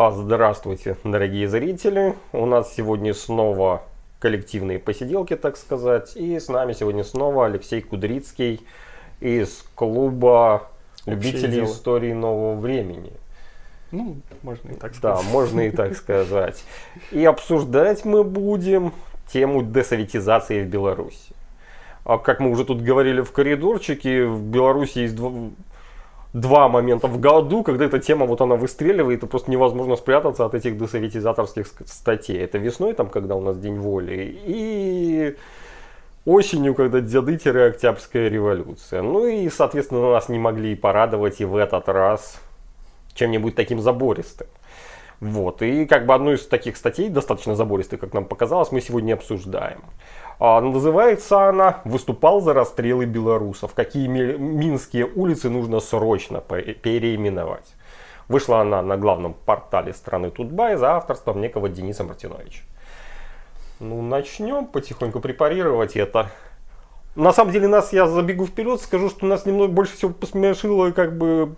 А, здравствуйте, дорогие зрители. У нас сегодня снова коллективные посиделки, так сказать. И с нами сегодня снова Алексей Кудрицкий из клуба любителей дело. истории нового времени. Ну, можно и так Да, сказать. можно и так сказать. И обсуждать мы будем тему десоветизации в Беларуси. А как мы уже тут говорили в коридорчике, в Беларуси есть два, момента в году, когда эта тема вот она выстреливает, и просто невозможно спрятаться от этих десоветизаторских ск- статей. Это весной, там, когда у нас День воли, и осенью, когда дяды-октябрьская революция. Ну и, соответственно, нас не могли порадовать и в этот раз чем-нибудь таким забористым. Вот, и как бы одну из таких статей, достаточно забористой, как нам показалось, мы сегодня обсуждаем. А, называется она «Выступал за расстрелы белорусов. Какие ми- минские улицы нужно срочно пе- переименовать». Вышла она на главном портале страны Тутбай за авторством некого Дениса Мартиновича. Ну, начнем потихоньку препарировать это. На самом деле, нас, я забегу вперед, скажу, что нас немного больше всего посмешило как бы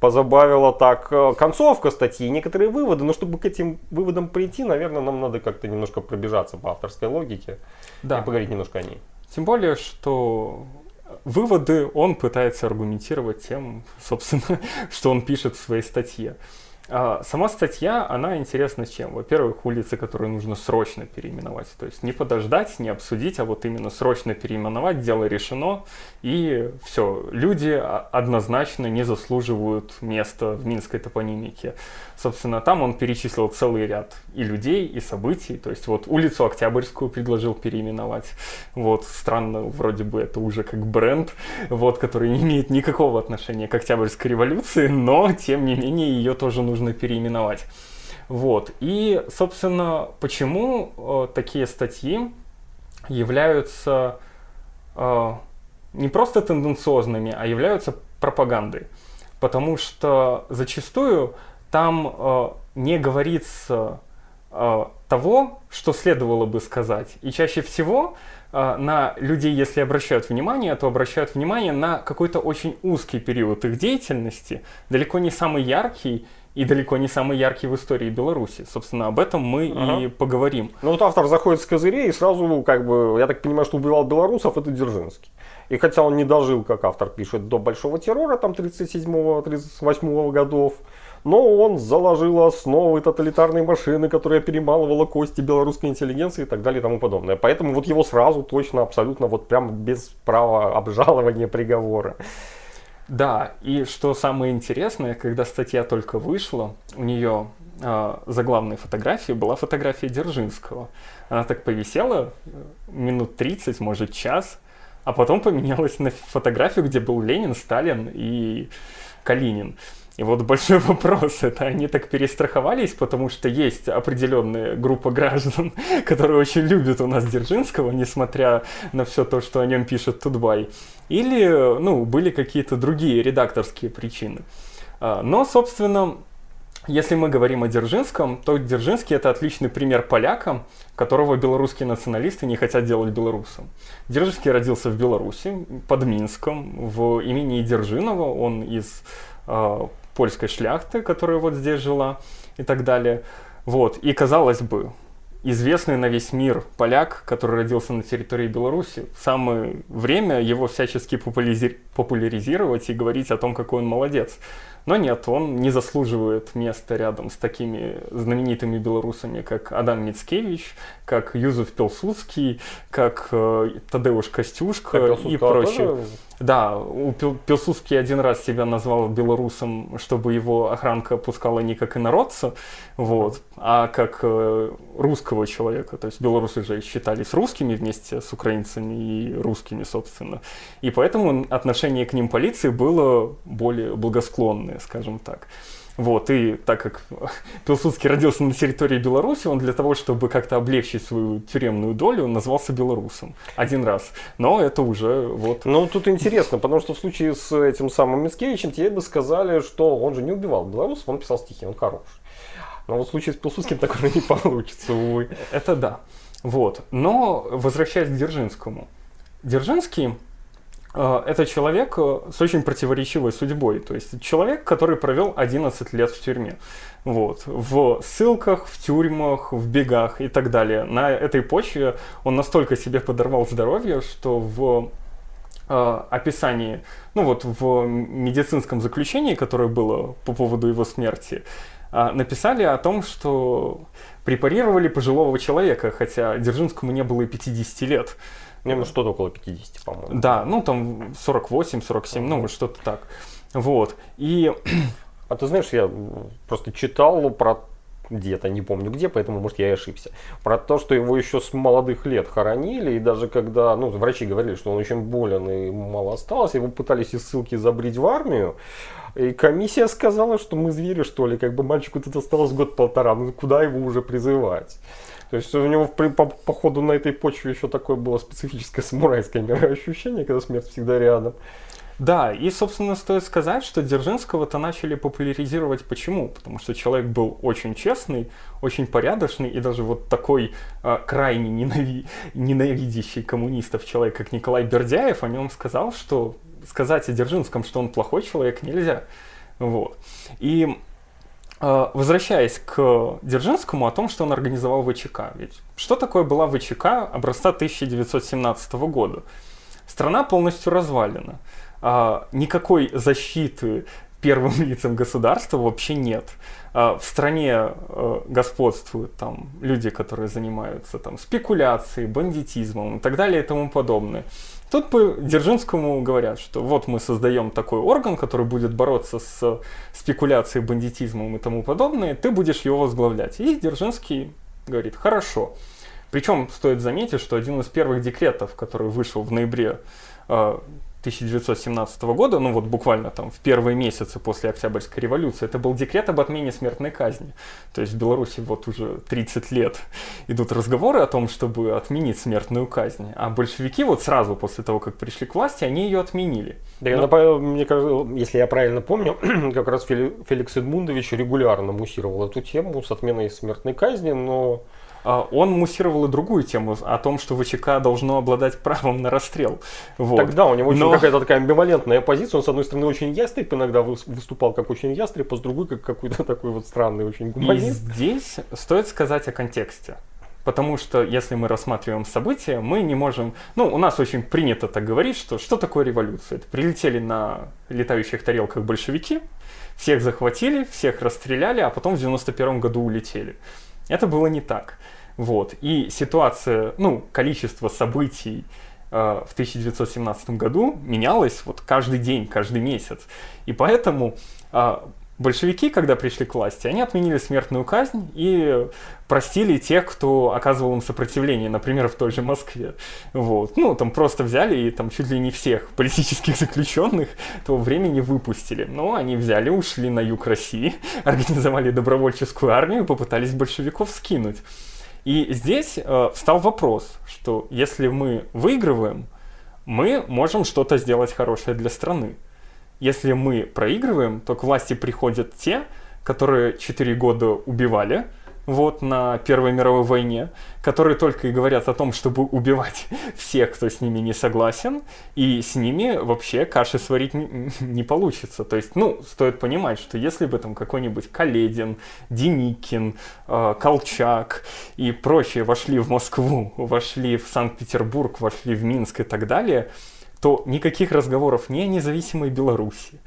позабавила так э, концовка статьи, некоторые выводы, но чтобы к этим выводам прийти, наверное, нам надо как-то немножко пробежаться по авторской логике Да. и поговорить немножко о ней. Тем более, что выводы он пытается аргументировать тем, собственно, что он пишет в своей статье. А Сама статья, она интересна чем? Во-первых, улицы, которые нужно срочно переименовать. То есть не подождать, не обсудить, а вот именно срочно переименовать, дело решено, и все. Люди однозначно не заслуживают места в минской топонимике. Собственно, там он перечислил целый ряд и людей, и событий. То есть вот улицу Октябрьскую предложил переименовать. Вот, странно, вроде бы это уже как бренд, вот, который не имеет никакого отношения к Октябрьской революции, но, тем не менее, ее тоже нужно переименовать. Вот. И, собственно, почему э, такие статьи являются э, не просто тенденциозными, а являются пропагандой. Потому что зачастую там э, не говорится э, того, что следовало бы сказать. И чаще всего э, на людей, если обращают внимание, то обращают внимание на какой-то очень узкий период их деятельности, далеко не самый яркий и далеко не самый яркий в истории Беларуси. Собственно, об этом мы и Ага. поговорим. Ну вот автор заходит с козырей и сразу, как бы, я так понимаю, что убивал белорусов, это Дзержинский. И хотя он не дожил, как автор пишет, до большого террора, там 37-38 годов, но он заложил основы тоталитарной машины, которая перемалывала кости белорусской интеллигенции и так далее и тому подобное. Поэтому вот его сразу точно, абсолютно, вот прям без права обжалования приговора. Да, и что самое интересное, когда статья только вышла, у нее э, заглавной фотографии была фотография Дзержинского. Она так повисела э, минут 30, может час, а потом поменялась на фотографию, где был Ленин, Сталин и Калинин. И вот большой вопрос, это они так перестраховались, потому что есть определенная группа граждан, которые очень любят у нас Дзержинского, несмотря на все то, что о нем пишет Тутбай. Или, ну, были какие-то другие редакторские причины. А, Но, собственно, если мы говорим о Дзержинском, то Дзержинский это отличный пример поляка, которого белорусские националисты не хотят делать белорусом. Дзержинский родился в Беларуси, под Минском, в имени Дзержинова, он из э, польской шляхты, которая вот здесь жила и так далее. Вот. И казалось бы, известный на весь мир поляк, который родился на территории Беларуси, самое время его всячески популяризи- популяризировать и говорить о том, какой он молодец. Но нет, он не заслуживает места рядом с такими знаменитыми белорусами, как Адам Мицкевич, как Юзеф Пилсудский, как э, Тадеуш Костюшка Так, и прочие. тоже? Да, у Пил- Пилсудский один раз себя назвал белорусом, чтобы его охранка пускала не как инородца, вот, а как э, русского человека. То есть белорусы же считались русскими вместе с украинцами и русскими, собственно. И поэтому отношение к ним полиции было более благосклонное, скажем так. Вот, и так как Пилсудский родился на территории Беларуси, он для того, чтобы как-то облегчить свою тюремную долю, назвался белорусом один раз. Но это уже вот Ну, тут интересно, потому что в случае с этим самым Мицкевичем тебе бы сказали, что он же не убивал белорусов, он писал стихи, он хороший. Но вот в случае с Пилсудским такое не получится, увы. Это да. Вот. Но возвращаясь к Дзержинскому. Дзержинский это человек э, с очень противоречивой судьбой. То есть человек, который провел 11 лет в тюрьме. Вот. В ссылках, в тюрьмах, в бегах и так далее. На этой почве он настолько себе подорвал здоровье, что в э, описании, ну вот в медицинском заключении, которое было по поводу его смерти, э, написали о том, что препарировали пожилого человека, хотя Дзержинскому не было и 50 лет. Не, ну что-то около 50, по-моему. Да, ну там 48, 47, ну вот что-то так. Вот. И А ты знаешь, я просто читал про где-то, не помню где, поэтому, может, я и ошибся. Про то, что его еще с молодых лет хоронили, и даже когда, ну, врачи говорили, что он очень болен и мало осталось, его пытались из ссылки забрить в армию, и комиссия сказала, что мы звери, что ли, как бы мальчику тут осталось год-полтора, ну куда его уже призывать? То есть у него по, по, ходу на этой почве еще такое было специфическое самурайское мироощущение, когда смерть всегда рядом. Да, и, собственно, стоит сказать, что Дзержинского-то начали популяризировать почему? Потому что человек был очень честный, очень порядочный, и даже вот такой э, крайне ненави... ненавидящий коммунистов человек, как Николай Бердяев, о нем сказал, что сказать о Дзержинском, что он плохой человек, нельзя. Вот. И возвращаясь к Дзержинскому, о том, что он организовал ВЧК. Ведь что такое была ВЧК образца 1917 года? Страна полностью развалена а, никакой защиты первым лицам государства вообще нет. А, в стране а, господствуют там люди, которые занимаются там спекуляцией, бандитизмом и так далее и тому подобное. Тут по Дзержинскому говорят, что вот мы создаем такой орган, который будет бороться с спекуляцией, бандитизмом и тому подобное, ты будешь его возглавлять. И Дзержинский говорит, хорошо. Причем стоит заметить, что один из первых декретов, который вышел в ноябре 1917 года, ну вот буквально там в первые месяцы после Октябрьской революции, это был декрет об отмене смертной казни. То есть в Беларуси вот уже 30 лет идут разговоры о том, чтобы отменить смертную казнь. А большевики вот сразу после того, как пришли к власти, они ее отменили. Да, Но... мне кажется, если я правильно помню, как раз Феликс Эдмундович регулярно муссировал эту тему с отменой смертной казни, но он муссировал и другую тему о том, что ВЧК должно обладать правом на расстрел. Вот. Тогда у него очень Но... какая-то такая амбивалентная позиция. Он, с одной стороны, очень ястреб, иногда выступал как очень ястреб, а с другой, как какой-то такой вот странный очень гуманист. И здесь стоит сказать о контексте. Потому что если мы рассматриваем события, мы не можем... Ну, у нас очень принято так говорить, что что такое революция? Это прилетели на летающих тарелках большевики, всех захватили, всех расстреляли, а потом в 91 году улетели. Это было не так. Вот. И ситуация, ну, количество событий э, в 1917 году менялось вот каждый день, каждый месяц. И поэтому э, большевики, когда пришли к власти, они отменили смертную казнь и простили тех, кто оказывал им сопротивление, например, в той же Москве. Вот. Ну, там просто взяли и там чуть ли не всех политических заключенных того времени выпустили. Но они взяли, ушли на юг России, организовали добровольческую армию, попытались большевиков скинуть. И здесь э, встал вопрос, что если мы выигрываем, мы можем что-то сделать хорошее для страны. Если мы проигрываем, то к власти приходят те, которые 4 года убивали, вот, на Первой мировой войне, которые только и говорят о том, чтобы убивать всех, кто с ними не согласен, и с ними вообще каши сварить не, получится. То есть, ну, стоит понимать, что если бы там какой-нибудь Каледин, Деникин, э, Колчак и прочие вошли в Москву, вошли в Санкт-Петербург, вошли в Минск и так далее, то никаких разговоров ни о независимой Беларуси,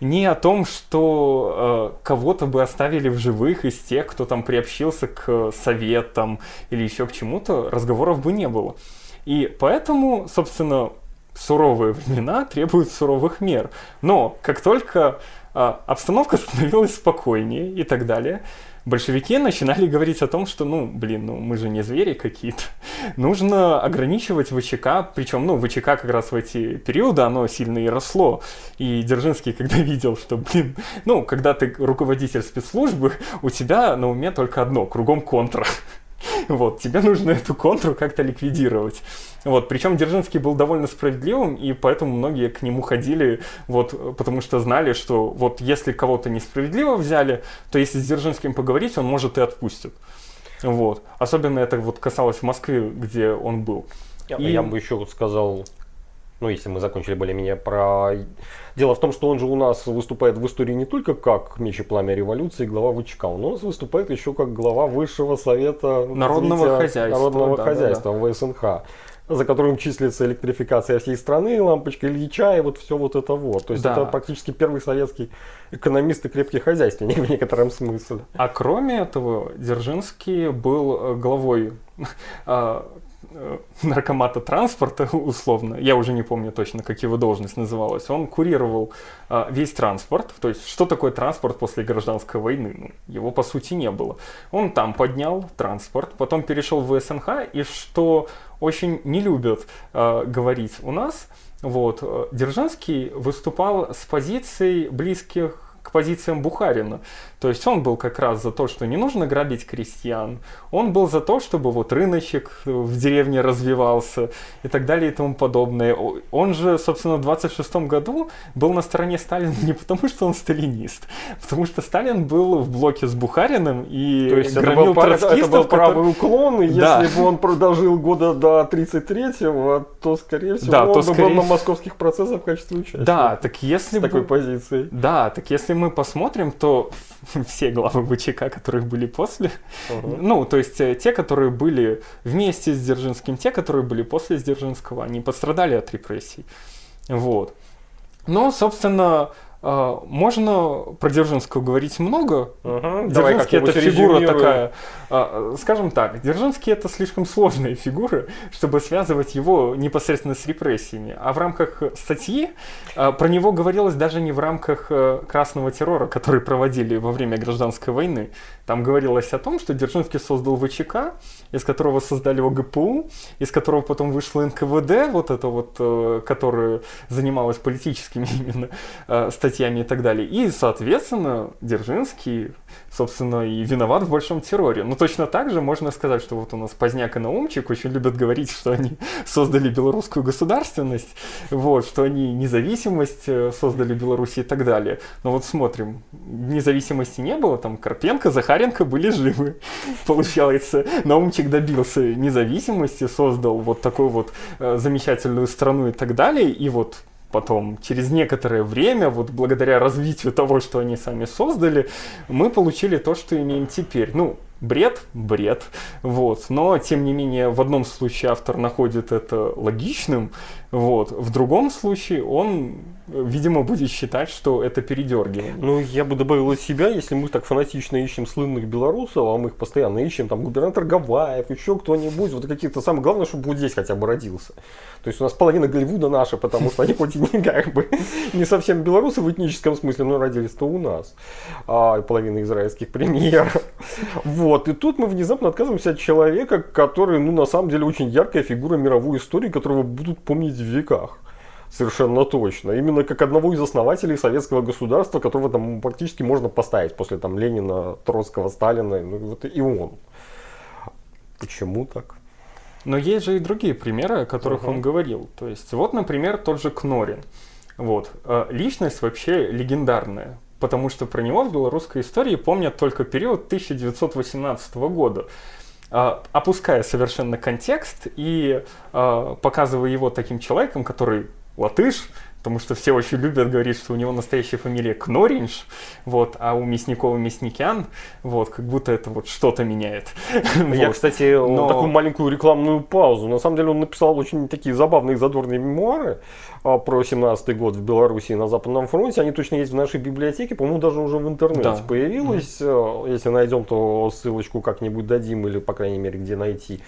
ни о том, что э, кого-то бы оставили в живых из тех, кто там приобщился к советам или еще к чему-то, разговоров бы не было. И поэтому, собственно, суровые времена требуют суровых мер. Но как только э, обстановка становилась спокойнее и так далее, большевики начинали говорить о том, что, ну, блин, ну мы же не звери какие-то. Нужно ограничивать ВЧК, причем, ну, ВЧК как раз в эти периоды, оно сильно и росло. И Дзержинский, когда видел, что, блин, ну, когда ты руководитель спецслужбы, у тебя на уме только одно, кругом контра. Вот, тебе нужно эту контру как-то ликвидировать. Вот, причем Дзержинский был довольно справедливым, и поэтому многие к нему ходили, вот, потому что знали, что вот если кого-то несправедливо взяли, то если с Дзержинским поговорить, он может и отпустит. Вот. Особенно это вот касалось Москвы, где он был. Я, и... я бы еще вот сказал Ну, если мы закончили более-менее про... Дело в том, что он же у нас выступает в истории не только как меч и пламя революции, глава ВЧК, он у нас выступает еще как глава Высшего Совета Народного хозяйства, Народного да, хозяйства ВСНХ, за которым числится электрификация всей страны, лампочка Ильича и вот все вот это вот. То есть Да. это практически первый советский экономист и крепкий хозяйственник в некотором смысле. А кроме этого, Дзержинский был э, главой э, наркомата транспорта, условно, я уже не помню точно, как его должность называлась, он курировал а, весь транспорт, то есть что такое транспорт после гражданской войны? Ну, его по сути не было. Он там поднял транспорт, потом перешел в СНХ, и что очень не любят а, говорить у нас, вот, э, Дзержинский выступал с позиций близких к позициям Бухарина. То есть он был как раз за то, что не нужно грабить крестьян. Он был за то, чтобы вот рыночек в деревне развивался и так далее и тому подобное. Он же, собственно, в 26 году был на стороне Сталина не потому, что он сталинист, потому что Сталин был в блоке с Бухариным и То есть это громил был, пра- это троцкистов, был правый уклон, и Да. если бы он продолжил года до 33-го, то, скорее всего, Да, он то бы был скорее- на московских процессах в качестве участника. Да, так если с бы... такой позицией. Да, так если мы посмотрим, то все главы ВЧК, которые были после, Ага. ну, то есть э, те, которые были вместе с Дзержинским, те, которые были после Дзержинского, они пострадали от репрессий. Вот. Но, собственно, можно про Дзержинского говорить много. Ага, давай Дзержинский это фигура такая, а, скажем так, Дзержинский это слишком сложная фигура, чтобы связывать его непосредственно с репрессиями. А в рамках статьи а, про него говорилось даже не в рамках э, красного террора, который проводили во время гражданской войны. Там говорилось о том, что Дзержинский создал ВЧК, из которого создали ОГПУ, из которого потом вышло НКВД, вот это вот, э, которое занималось политическими именно э, статьями и так далее. И, соответственно, Дзержинский, собственно, и виноват в большом терроре. Но точно так же можно сказать, что вот у нас Поздняк и Наумчик очень любят говорить, что они создали белорусскую государственность, вот, что они независимость э, создали Беларуси и так далее. Но вот смотрим, независимости не было, там Карпенко, Захаренко были живы, получается. Наумчик добился независимости, создал вот такую вот э, замечательную страну и так далее, и вот потом, через некоторое время, вот благодаря развитию того, что они сами создали, мы получили то, что имеем теперь. Ну, бред, бред, вот. Но, тем не менее, в одном случае автор находит это логичным, вот. В другом случае он, видимо, будет считать, что это передергивание. Ну, я бы добавил от себя, если мы так фанатично ищем слынных белорусов, а мы их постоянно ищем, там, губернатор Гаваев, еще кто-нибудь, вот каких-то самое главное, чтобы вот здесь хотя бы родился. То есть у нас половина Голливуда наша, потому что они хоть и не как бы не совсем белорусы в этническом смысле, но родились-то у нас. А, половина израильских премьеров. Вот, и тут мы внезапно отказываемся от человека, который, ну, на самом деле, очень яркая фигура мировой истории, которого будут помнить в веках. Совершенно точно. Именно как одного из основателей советского государства, которого там практически можно поставить после там Ленина, Троцкого, Сталина, ну вот и он. Почему так? Но есть же и другие примеры, о которых Ага. он говорил. То есть, вот, например, тот же Кнорин. Вот. Э, Личность вообще легендарная, потому что про него в белорусской истории помнят только период 1918 года. А, Опуская совершенно контекст и а, показывая его таким человеком, который латыш, потому что все очень любят говорить, что у него настоящая фамилия Кноринш, вот, а у Мясникова Мясникян, вот, как будто это вот что-то меняет. Я, Вот. кстати, Но- такую маленькую рекламную паузу. На самом деле он написал очень такие забавные задорные мемуары а, про 17 год в Беларуси на Западном фронте. Они точно есть в нашей библиотеке, по-моему, даже уже в интернете Да. появилось. Э, Если найдем, то ссылочку как-нибудь дадим или, по крайней мере, где найти.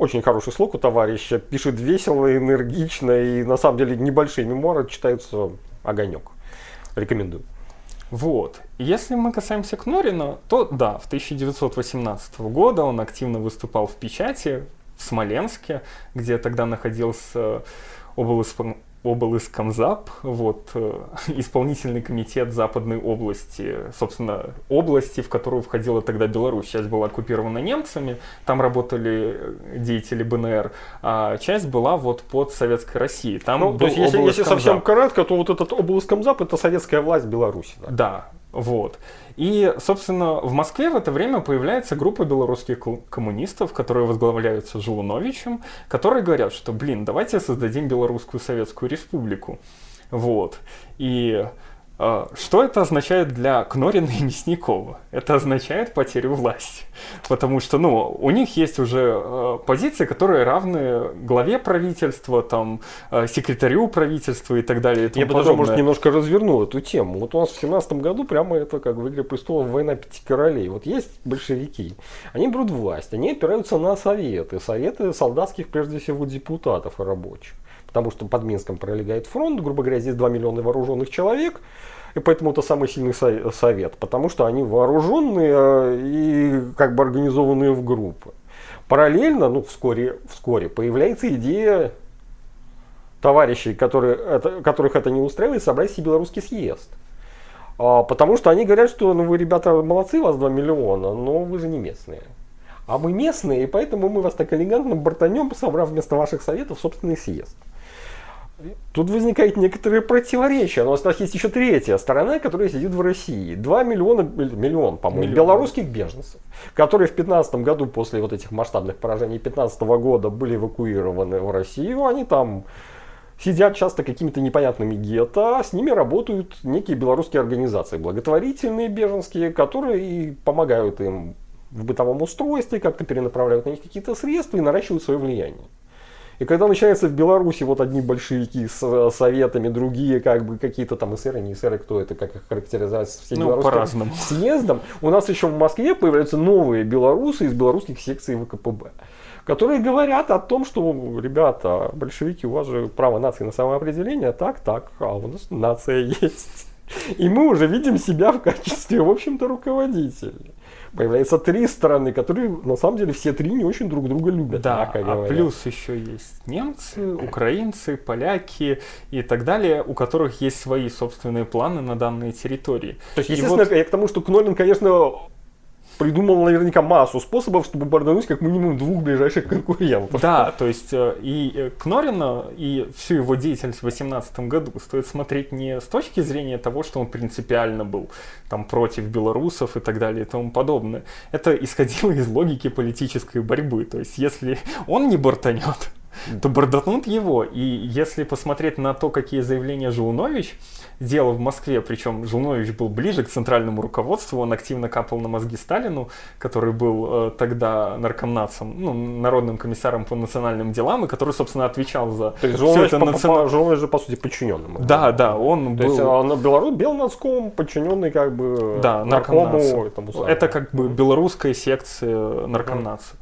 Очень хороший слог у товарища. Пишет весело, энергично и на самом деле небольшие мемуары читаются огонек. Рекомендую. Вот. Если мы касаемся Кнорина, то да, в 1918 года он активно выступал в печати в Смоленске, где тогда находился облсп- облыскомзап, вот, э, исполнительный комитет Западной области, собственно, области, в которую входила тогда Беларусь. Часть была оккупирована немцами, там работали э, деятели БНР, а часть была вот под Советской Россией. Там Ну, был то есть, если, если совсем кратко, то вот этот обласкомзап это советская власть Беларуси. да? Да. Вот. И, собственно, в Москве в это время появляется группа белорусских коммунистов, которые возглавляются Жулуновичем, которые говорят, что, блин, давайте создадим Белорусскую Советскую Республику. Вот. И что это означает для Кнорина и Мясникова? Это означает потерю власти. Потому что, ну, у них есть уже э, позиции, которые равны главе правительства, там, э, секретарю правительства и так далее. И Я бы даже, может, немножко развернул эту тему. Вот у нас в 17 году прямо это, как в «Игре престолов», война пяти королей. Вот есть большевики, они берут власть, они опираются на советы. Советы солдатских, прежде всего, депутатов и рабочих потому что под Минском пролегает фронт, грубо говоря, здесь 2 миллиона вооруженных человек, и поэтому это самый сильный совет, потому что они вооруженные э, и как бы организованные в группы. Параллельно, ну вскоре, вскоре появляется идея товарищей, которые, это, которых это не устраивает, собрать себе белорусский съезд. А, потому что они говорят, что ну вы, ребята, молодцы, вас 2 миллиона, но вы же не местные. А мы местные, и поэтому мы вас так элегантно бортанем, собрав вместо ваших советов собственный съезд. Тут возникает некоторые противоречия. Но у нас есть еще третья сторона, которая сидит в России. Два миллиона, миллион, по-моему, белорусских беженцев, которые в 2015 году, после вот этих масштабных поражений 2015 года, были эвакуированы в Россию. Они там сидят часто какими-то непонятными гетто, а с ними работают некие белорусские организации, благотворительные беженские, которые и помогают им в бытовом устройстве, как-то перенаправляют на них какие-то средства и наращивают свое влияние. И когда начинается в Беларуси вот одни большевики с э, советами, другие как бы какие-то там эсеры, не эсеры, кто это, как их характеризовать, все ну, белорусским съездом, у нас еще в Москве появляются новые белорусы из белорусских секций ВКПБ которые говорят о том, что, ребята, большевики, у вас же право нации на самоопределение, так, так, а у нас нация есть. И мы уже видим себя в качестве, в общем-то, руководителей появляется три страны, которые на самом деле все три не очень друг друга любят. Да, а плюс еще есть немцы, украинцы, поляки и так далее, у которых есть свои собственные планы на данные территории. То есть, естественно, вот... я к тому, что Кнолин, конечно, придумал наверняка массу способов, чтобы бордануть как минимум двух ближайших конкурентов. Да, то есть э, и э, Кнорина, и всю его деятельность в 2018 году стоит смотреть не с точки зрения того, что он принципиально был там против белорусов и так далее и тому подобное. Это исходило из логики политической борьбы. То есть если он не бортанет, то бордатнут его. И если посмотреть на то, какие заявления Жулнович делал в Москве, причем Жулнович был ближе к центральному руководству, он активно капал на мозги Сталину, который был э, тогда наркомнацем, ну, народным комиссаром по национальным делам, и который, собственно, отвечал за То есть Жулнович, это национ... Жулнович же, по сути, подчиненным. Да, да, он То был... есть он Белорус, подчиненный как бы да, наркому этому Это как бы белорусская секция наркомнаца.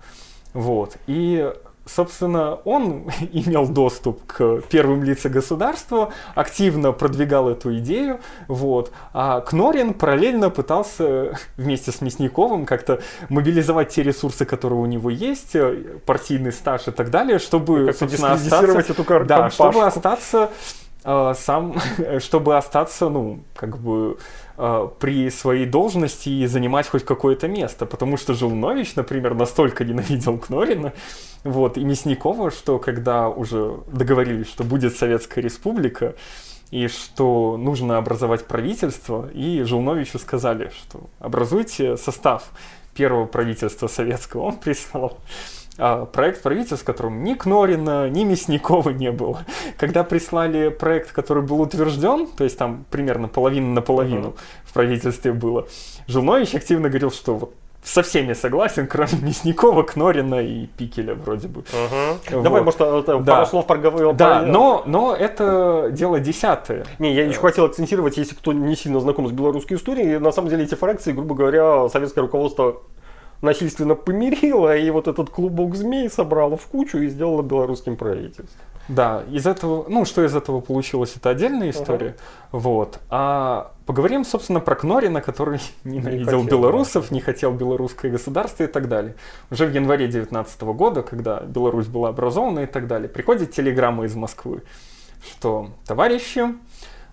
Вот. И собственно, он имел доступ к первым лицам государства, активно продвигал эту идею, вот, а Кнорин параллельно пытался вместе с Мясниковым как-то мобилизовать те ресурсы, которые у него есть, э, партийный стаж и так далее, чтобы, собственно, остаться, эту да, чтобы остаться э, сам, чтобы остаться, ну, как бы э, при своей должности и занимать хоть какое-то место, потому что Жилнович, например, настолько ненавидел Кнорина, вот, и Мясникова, что когда уже договорились, что будет Советская Республика, и что нужно образовать правительство, и Жилновичу сказали, что образуйте состав первого правительства советского. Он прислал а, проект правительства, в котором ни Кнорина, ни Мясникова не было. Когда прислали проект, который был утвержден, то есть там примерно половина на половину uh-huh. в правительстве было, Жилнович активно говорил, что вот со всеми согласен, кроме Мясникова, Кнорина и Пикеля вроде бы. Угу. Вот. Давай, может, это, да. пару слов проговорил. Да, но, но это дело десятое. Не, я еще хотел акцентировать, если кто не сильно знаком с белорусской историей, на самом деле эти фракции, грубо говоря, советское руководство насильственно помирило, и вот этот клубок змей собрало в кучу и сделало белорусским правительством. Да, из этого, ну, что из этого получилось, это отдельная история. Uh-huh. Вот. А поговорим, собственно, про Кнорина, который ненавидел не белорусов, да. не хотел белорусское государство и так далее. Уже в январе 2019 года, когда Беларусь была образована и так далее, приходит телеграмма из Москвы, что товарищи,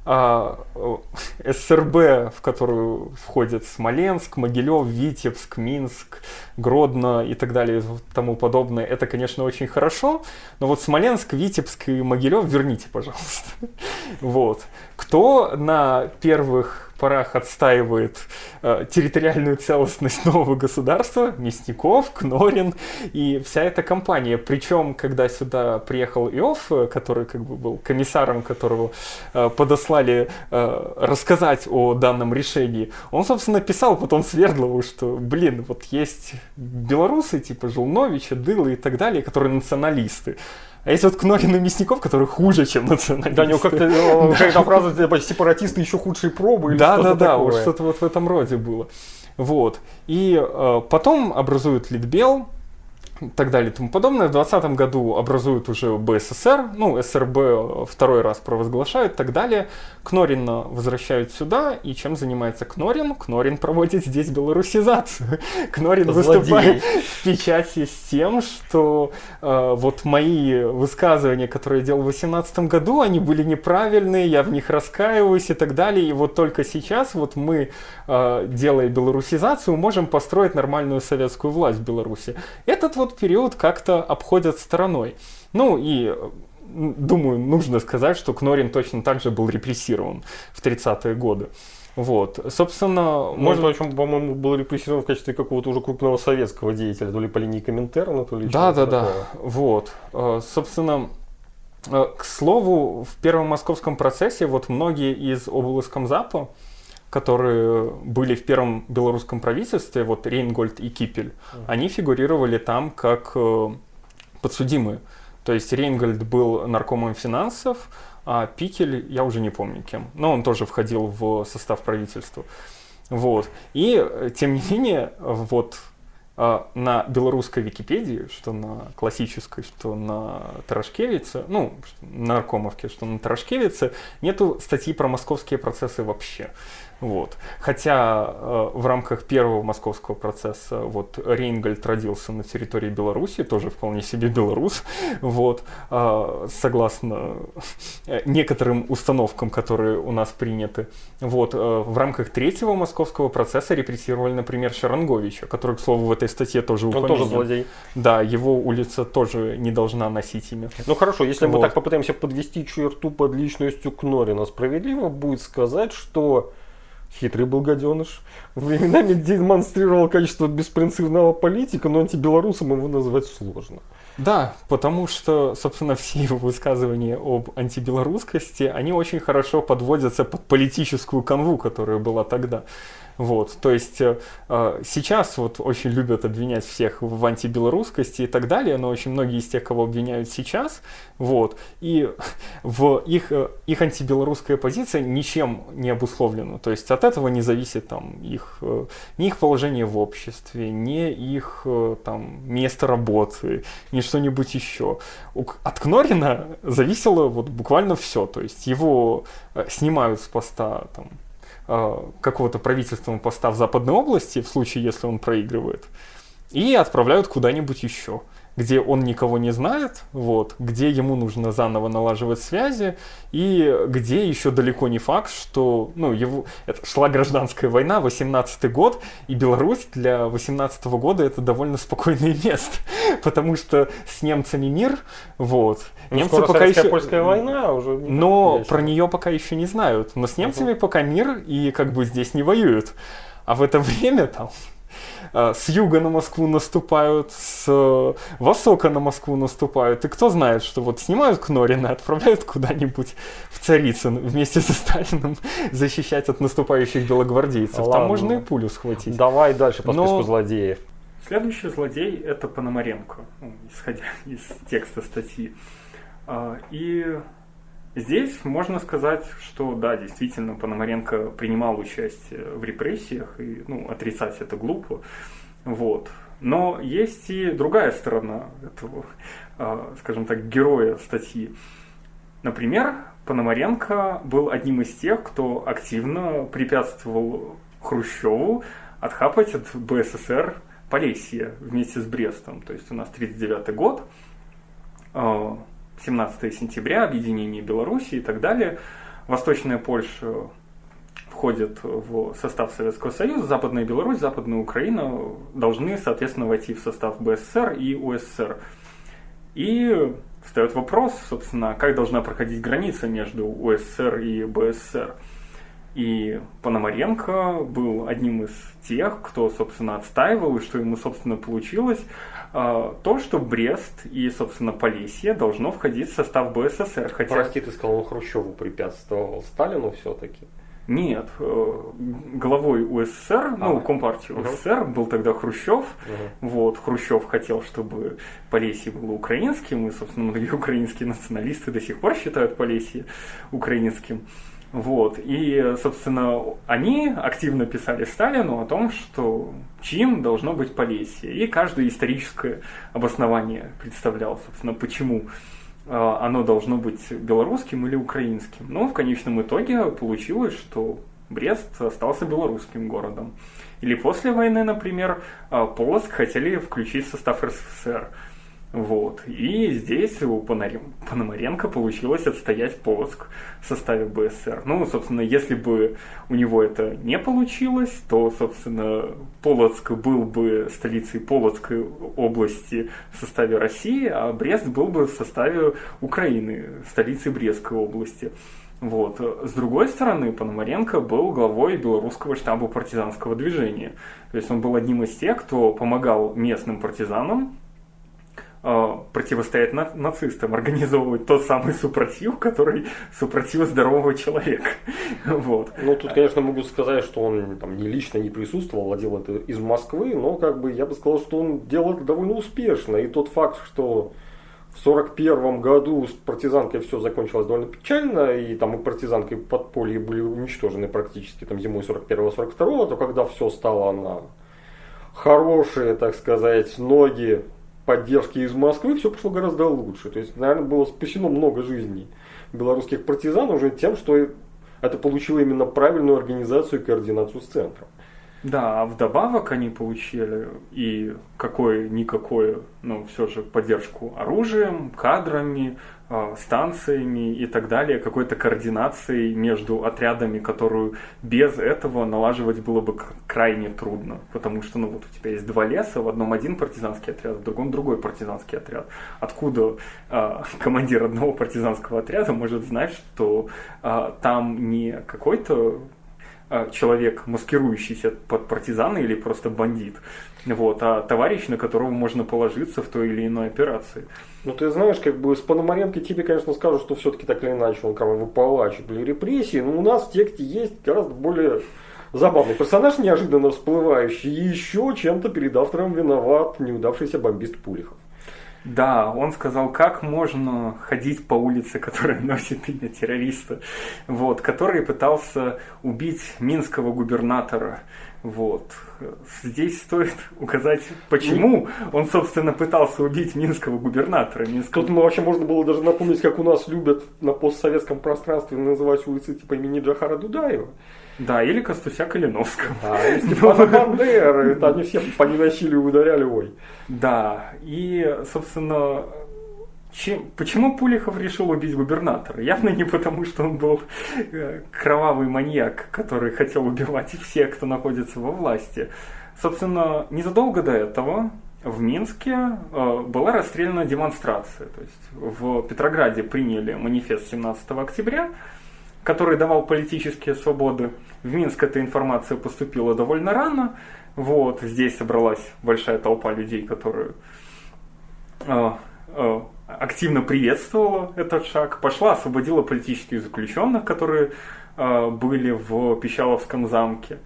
а, СРБ, в которую входят Смоленск, Могилев, Витебск, Минск, Гродно и так далее и тому подобное, это, конечно, очень хорошо, но вот Смоленск, Витебск и Могилев верните, пожалуйста. Вот. Кто на первых порах отстаивает э, территориальную целостность нового государства, Мясников, Кнорин и вся эта компания. Причем, когда сюда приехал Иов, э, который как бы был комиссаром, которого э, подослали э, рассказать о данном решении, он, собственно, писал потом Свердлову, что, блин, вот есть белорусы, типа Жулновича, Дыла и так далее, которые националисты. А есть вот Кнорин и Мясников, которые хуже, чем националисты. Да, у него как-то какая-то фраза, типа, сепаратисты еще худшие пробы. или Да, что-то да, да, вот что-то вот в этом роде было. Вот. И э, потом образуют Литбел, и так далее и тому подобное. В 2020 году образуют уже БССР, ну, СРБ второй раз провозглашают и так далее. Кнорина возвращают сюда, и чем занимается Кнорин? Кнорин проводит здесь белорусизацию. Кнорин Злодей. выступает в печати с тем, что э, вот мои высказывания, которые я делал в 2018 году, они были неправильные, я в них раскаиваюсь и так далее. И вот только сейчас вот мы, э, делая белорусизацию, можем построить нормальную советскую власть в Беларуси. Этот вот период как-то обходят стороной. Ну и думаю, нужно сказать, что Кнорин точно так же был репрессирован в 30-е годы. Вот, собственно, Может, в общем, по-моему, был репрессирован в качестве какого-то уже крупного советского деятеля, то ли по линии Коминтерна, то ли Да, да, да. Вот. Э, Собственно, э, к слову, в первом московском процессе вот многие из облскомзапа, которые были в первом белорусском правительстве, вот Рейнгольд и Кипель, они фигурировали там как э, подсудимые. То есть Рейнгольд был наркомом финансов, а Пикель, я уже не помню кем, но он тоже входил в состав правительства. Вот. И, э, тем не менее, вот а, на белорусской Википедии, что на классической, что на Тарашкевице, ну, на Наркомовке, что на Тарашкевице, нету статьи про московские процессы вообще. Вот. Хотя э, в рамках первого московского процесса вот Рейнгольд родился на территории Беларуси, тоже вполне себе белорус, вот, э, согласно э, некоторым установкам, которые у нас приняты. Вот, э, в рамках третьего московского процесса репрессировали, например, Шаранговича, который, к слову, в этой статье тоже Он упомянут. тоже злодей. Да, его улица тоже не должна носить имя. Ну хорошо, если мы Вот. так попытаемся подвести черту под личностью Кнорина, справедливо будет сказать, что хитрый был гаденыш, временами демонстрировал качество беспринципного политика, но антибелорусом его назвать сложно. Да, потому что, собственно, все его высказывания об антибелорусскости, они очень хорошо подводятся под политическую канву, которая была тогда. Вот, то есть э, э, сейчас вот очень любят обвинять всех в антибелорусскости и так далее, но очень многие из тех, кого обвиняют сейчас, вот, и в их, э, их антибелорусская позиция ничем не обусловлена, то есть от этого не зависит там их, ни их положение в обществе, ни их там место работы, ни что-нибудь еще. От Кнорина зависело вот буквально все, то есть его снимают с поста там, какого-то правительственного поста в Западной области, в случае, если он проигрывает, и отправляют куда-нибудь еще, где он никого не знает, вот, где ему нужно заново налаживать связи, и где еще далеко не факт, что, ну, его, это шла гражданская война, 18 год, и Беларусь для 18 года это довольно спокойное место, потому что с немцами мир, вот, Ну, немцы пока еще... польская война уже. не Но про нее пока еще не знают. Но с немцами пока мир, и как бы здесь не воюют. А в это время там с юга на Москву наступают, с востока на Москву наступают. И кто знает, что вот снимают Кнорина, отправляют куда-нибудь в Царицын вместе со Сталиным защищать от наступающих белогвардейцев. Ладно. Там можно и пулю схватить. Давай дальше по Но- списку злодеев. Следующий злодей – это Пономаренко, исходя из текста статьи. А, И здесь можно сказать, что да, действительно, Пономаренко принимал участие в репрессиях, и ну, отрицать это глупо. Вот. Но есть и другая сторона этого, а, скажем так, героя статьи. Например, Пономаренко был одним из тех, кто активно препятствовал Хрущеву отхапать от БССР Полесье вместе с Брестом. То есть у нас 39 год, э, 17 сентября, объединение Беларуси и так далее. Восточная Польша входит в состав Советского Союза, Западная Беларусь, Западная Украина должны, соответственно, войти в состав БССР и УССР. И встает вопрос, собственно, как должна проходить граница между УССР и БССР. И Пономаренко был одним из тех, кто, собственно, отстаивал, и что ему, собственно, получилось, то, что Брест и, собственно, Полесье должно входить в состав БССР. Хотя... Прости, ты сказал, он Хрущеву препятствовал, Сталину все-таки. Нет, э, главой УССР, а, ну, Компартии угу. УССР был тогда Хрущев. Угу. Вот, Хрущев хотел, чтобы Полесье было украинским, и, собственно, многие украинские националисты до сих пор считают Полесье украинским. Вот. И, собственно, они активно писали Сталину о том, что чьим должно быть Полесье. И каждое историческое обоснование представлял, собственно, почему а, оно должно быть белорусским или украинским. Но в конечном итоге получилось, что Брест остался белорусским городом. Или после войны, например, а, Полоцк хотели включить в состав РСФСР. Вот. И здесь у Пономаренко получилось отстоять Полоцк в составе БСР. Ну, собственно, если бы у него это не получилось, то, собственно, Полоцк был бы столицей Полоцкой области в составе России, а Брест был бы в составе Украины, столицей Брестской области. Вот. С другой стороны, Пономаренко был главой белорусского штаба партизанского движения. То есть он был одним из тех, кто помогал местным партизанам противостоять на, нацистам, организовывать тот самый супротив, который супротив здорового человека. вот. Ну, тут, конечно, могу сказать, что он там не лично не присутствовал, а делал это из Москвы, но как бы я бы сказал, что он делал это довольно успешно. И тот факт, что в 1941 году с партизанкой все закончилось довольно печально, и там и партизанкой подполье были уничтожены практически там зимой 41-42, то когда все стало на хорошие, так сказать, ноги поддержки из Москвы все пошло гораздо лучше. То есть, наверное, было спасено много жизней белорусских партизан уже тем, что это получило именно правильную организацию и координацию с центром. Да, а вдобавок они получили и какое-никакое, ну, все же поддержку оружием, кадрами, а, станциями и так далее, какой-то координацией между отрядами, которую без этого налаживать было бы крайне трудно. Потому что, ну, вот у тебя есть два леса, в одном один партизанский отряд, в другом другой партизанский отряд. Откуда э, командир одного партизанского отряда может знать, что э, там не какой-то человек, маскирующийся под партизана или просто бандит, вот, а товарищ, на которого можно положиться в той или иной операции. Ну, ты знаешь, как бы с Пономаренко тебе, конечно, скажут, что все-таки так или иначе он кровавый палач, были репрессии, но у нас в тексте есть гораздо более забавный персонаж, неожиданно всплывающий, и еще чем-то перед автором виноват неудавшийся бомбист Пулихов. Да, он сказал, как можно ходить по улице, которая носит имя террориста, вот, который пытался убить минского губернатора. Вот. Здесь стоит указать, почему он, собственно, пытался убить минского губернатора. Минского... Тут вообще можно было даже напомнить, как у нас любят на постсоветском пространстве называть улицы типа имени Джахара Дудаева. Да, или Костуся Калиновского. Да, или Степана Бандеры. Это они все по насилию ударяли, ой. Да, и, собственно, чем, почему Пулихов решил убить губернатора? Явно не потому, что он был э, кровавый маньяк, который хотел убивать всех, кто находится во власти. Собственно, незадолго до этого в Минске э, была расстреляна демонстрация. То есть в Петрограде приняли манифест 17 октября, который давал политические свободы. В Минск эта информация поступила довольно рано. Вот, здесь собралась большая толпа людей, которые э, э, активно приветствовала этот шаг, пошла, освободила политических заключенных, которые э, были в Пищаловском замке.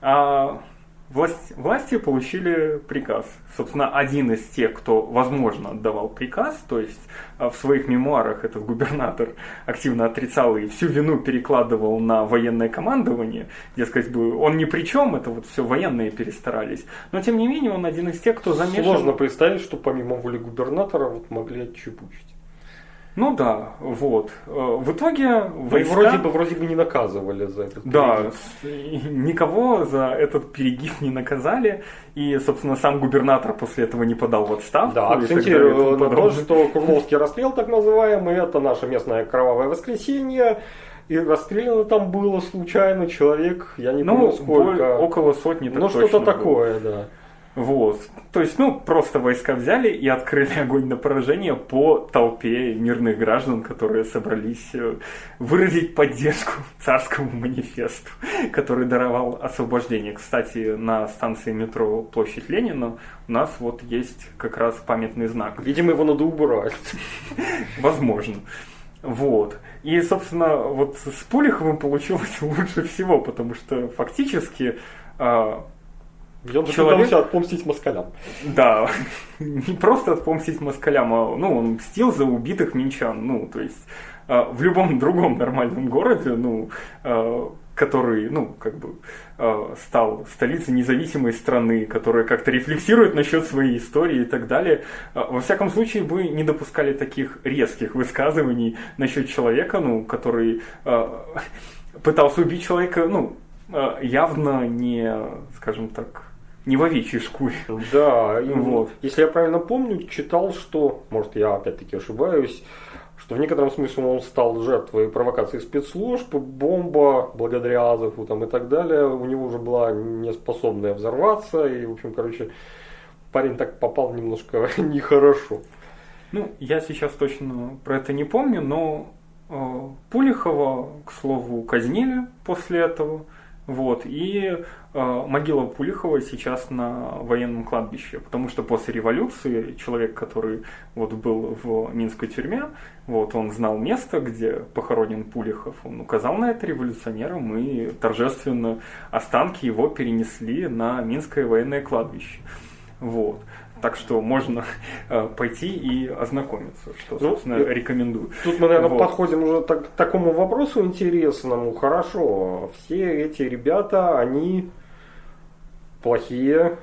А Власть, власти получили приказ. Собственно, один из тех, кто, возможно, отдавал приказ, то есть а, в своих мемуарах этот губернатор активно отрицал и всю вину перекладывал на военное командование. Дескать, он ни при чем, это вот все военные перестарались. Но, тем не менее, он один из тех, кто замешан... Сложно представить, что помимо воли губернатора вот могли отчепучить. Ну да, вот. Э, в итоге войска... вроде бы вроде бы не наказывали за этот Да, никого за этот перегиб не наказали. И, собственно, сам губернатор после этого не подал в отставку. Да, акцентирую на то, что Курновский расстрел, так называемый, это наше местное кровавое воскресенье. И расстреляно там было случайно человек, я не ну, помню сколько. около сотни. Ну, что-то такое, да. Вот. То есть, ну, просто войска взяли и открыли огонь на поражение по толпе мирных граждан, которые собрались э, выразить поддержку царскому манифесту, который даровал освобождение. Кстати, на станции метро Площадь Ленина у нас вот есть как раз памятный знак. Видимо, его надо убрать. Возможно. Вот. И, собственно, вот с Пулиховым получилось лучше всего, потому что фактически а, и он человек... пытался отпомстить москалям. Да, не просто отпомстить москалям, а ну, он мстил за убитых минчан. Ну, то есть э, в любом другом нормальном городе, ну, э, который, ну, как бы э, стал столицей независимой страны, которая как-то рефлексирует насчет своей истории и так далее. Э, во всяком случае, бы не допускали таких резких высказываний насчет человека, ну, который э, пытался убить человека, ну, явно не, скажем так, не в овечьей шкуре. Да, и вот. Если я правильно помню, читал, что, может я опять-таки ошибаюсь, что в некотором смысле он стал жертвой провокации спецслужб, бомба, благодаря Азову там, и так далее, у него уже была неспособная взорваться, и, в общем, короче, парень так попал немножко нехорошо. Ну, я сейчас точно про это не помню, но э, Пулихова, к слову, казнили после этого. Вот, и э, могила Пулихова сейчас на военном кладбище, потому что после революции человек, который вот был в Минской тюрьме, вот, он знал место, где похоронен Пулихов, он указал на это революционерам, и торжественно останки его перенесли на Минское военное кладбище. Вот. Так что можно э, пойти и ознакомиться, что, ну, собственно, ну, рекомендую. Тут мы, наверное, вот. подходим уже так, к такому вопросу интересному. Хорошо, все эти ребята, они плохие,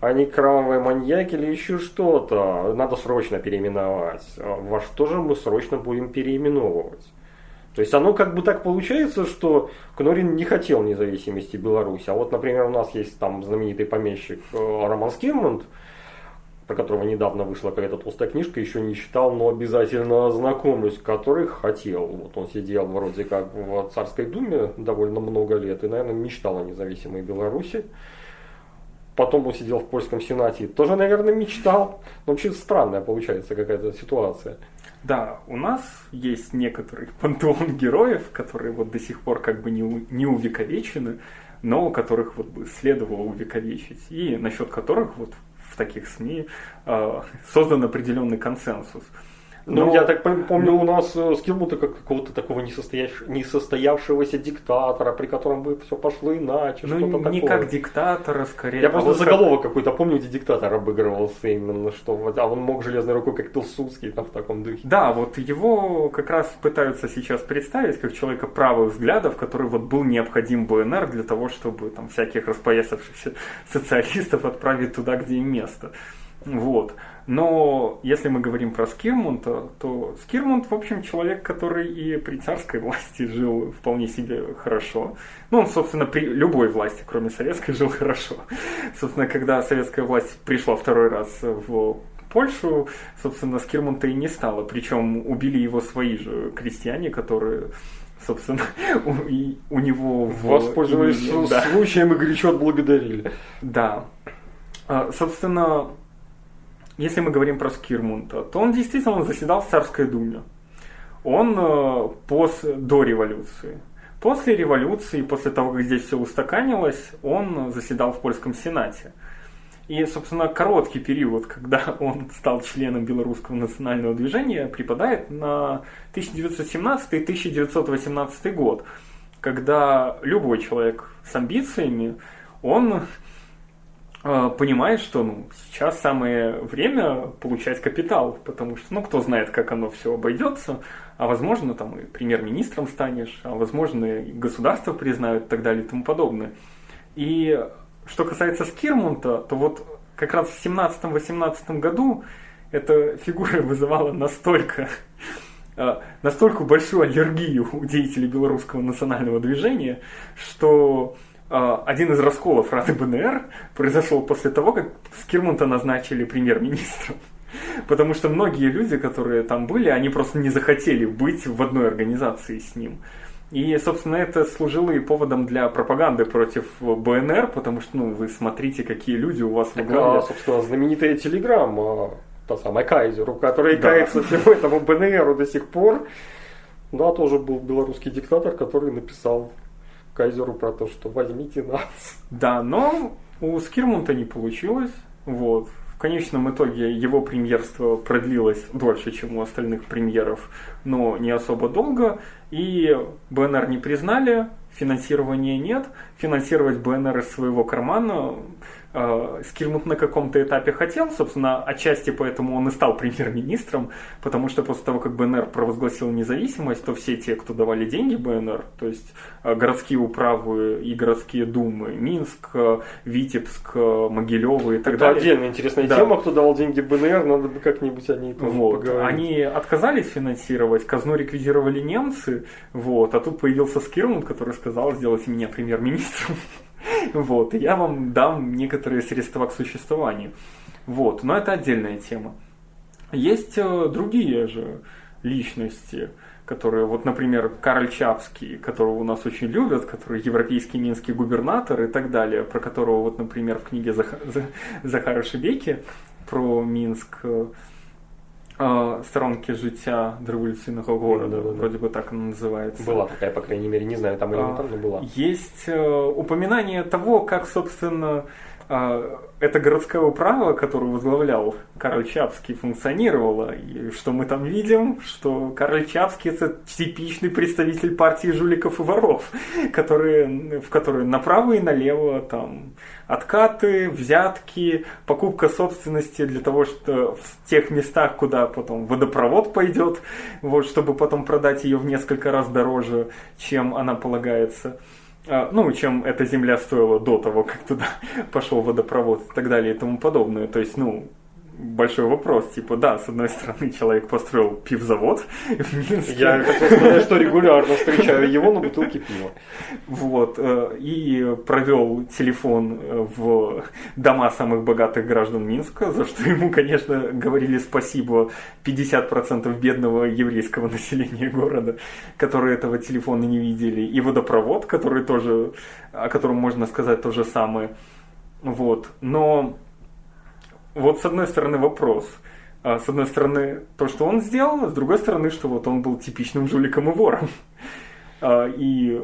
они кровавые маньяки или еще что-то. Надо срочно переименовать. Во что же мы срочно будем переименовывать? То есть оно как бы так получается, что Кнорин не хотел независимости Беларуси. А вот, например, у нас есть там знаменитый помещик э, Роман Скирмонт, про которого недавно вышла какая-то толстая книжка, еще не читал, но обязательно ознакомлюсь, который хотел. Вот он сидел вроде как в Царской Думе довольно много лет и, наверное, мечтал о независимой Беларуси. Потом он сидел в польском сенате, тоже, наверное, мечтал. Но вообще странная получается какая-то ситуация. Да, у нас есть некоторый пантеон героев, которые вот до сих пор как бы не, не увековечены, но которых вот бы следовало увековечить, и насчет которых вот таких СМИ э, создан определенный консенсус. Но... Ну, я так помню, у нас э, с Килмута как какого-то такого несостоявшегося диктатора, при котором бы все пошло иначе, ну, что-то не такое. как диктатора, скорее. Я а просто вот заголовок как... какой-то помню, где диктатор обыгрывался именно, что а он мог железной рукой, как Пилсудский, там в таком духе. Да, вот его как раз пытаются сейчас представить как человека правых взглядов, который вот был необходим БНР для того, чтобы там всяких распоясавшихся социалистов отправить туда, где им место. Вот. Но если мы говорим про Скирмунта, то Скирмунт, в общем, человек, который и при царской власти жил вполне себе хорошо. Ну, он, собственно, при любой власти, кроме советской, жил хорошо. Собственно, когда советская власть пришла второй раз в Польшу, собственно, Скирмунта и не стало. Причем убили его свои же крестьяне, которые собственно, у, и, у него... Воспользовались в... да. случаем и горячо отблагодарили. Да. А, собственно, если мы говорим про Скирмунта, то он действительно заседал в Царской Думе. Он э, пос, до революции. После революции, после того, как здесь все устаканилось, он заседал в польском сенате. И, собственно, короткий период, когда он стал членом белорусского национального движения, припадает на 1917-1918 год, когда любой человек с амбициями, он понимает, что ну, сейчас самое время получать капитал, потому что, ну, кто знает, как оно все обойдется, а возможно, там и премьер-министром станешь, а возможно, и государство признают и так далее и тому подобное. И что касается Скирмунта, то вот как раз в 17-18 году эта фигура вызывала настолько а, настолько большую аллергию у деятелей белорусского национального движения, что а, один из расколов Рады БНР произошел после того, как Скирмунта назначили премьер-министром. Потому что многие люди, которые там были, они просто не захотели быть в одной организации с ним. И, собственно, это служило и поводом для пропаганды против БНР, потому что, ну, вы смотрите, какие люди у вас в главе. А, собственно, знаменитая Телеграм, та самая Кайзеру, который да. кается всему этому БНРу до сих пор. Да, тоже был белорусский диктатор, который написал Кайзеру про то, что возьмите нас. Да, но у Скирмунта не получилось. Вот конечном итоге его премьерство продлилось дольше, чем у остальных премьеров, но не особо долго. И БНР не признали, финансирования нет. Финансировать БНР из своего кармана Скирмут на каком-то этапе хотел, собственно, отчасти поэтому он и стал премьер-министром, потому что после того, как БНР провозгласил независимость, то все те, кто давали деньги БНР, то есть э, городские управы и городские думы, Минск, э, Витебск, э, Могилевы и так Это далее. отдельная интересная да. тема, кто давал деньги БНР, надо бы как-нибудь о ней тоже вот. поговорить. Они отказались финансировать, казну реквизировали немцы, вот, а тут появился Скирмут, который сказал, сделайте меня премьер-министром. Вот, и я вам дам некоторые средства к существованию. Вот, но это отдельная тема. Есть э, другие же личности, которые, вот, например, Карл Чапский, которого у нас очень любят, который европейский минский губернатор и так далее, про которого, вот, например, в книге Зах... Захара Шебеки про Минск э, сторонки життя революційного города, да, да, да. вроде бы так она называется. Была такая, по крайней мере, не знаю, там или не там, но была. Есть э, упоминание того, как, собственно, э, эта городская управа, которую возглавлял Карл Чапский, функционировала. И что мы там видим? Что Карл Чапский это типичный представитель партии жуликов и воров, которые, в которые направо и налево там откаты, взятки, покупка собственности для того, что в тех местах, куда потом водопровод пойдет, вот, чтобы потом продать ее в несколько раз дороже, чем она полагается а, ну, чем эта земля стоила до того, как туда пошел водопровод и так далее и тому подобное. То есть, ну, большой вопрос. Типа, да, с одной стороны, человек построил пивзавод в Минске. Я хотел сказать, что регулярно встречаю его на бутылке пива. Вот. Э, и провел телефон э, в дома самых богатых граждан Минска, за что ему, конечно, говорили спасибо 50% бедного еврейского населения города, которые этого телефона не видели. И водопровод, который тоже, о котором можно сказать то же самое. Вот. Но вот с одной стороны вопрос. А с одной стороны, то, что он сделал, а с другой стороны, что вот он был типичным жуликом и вором. А, и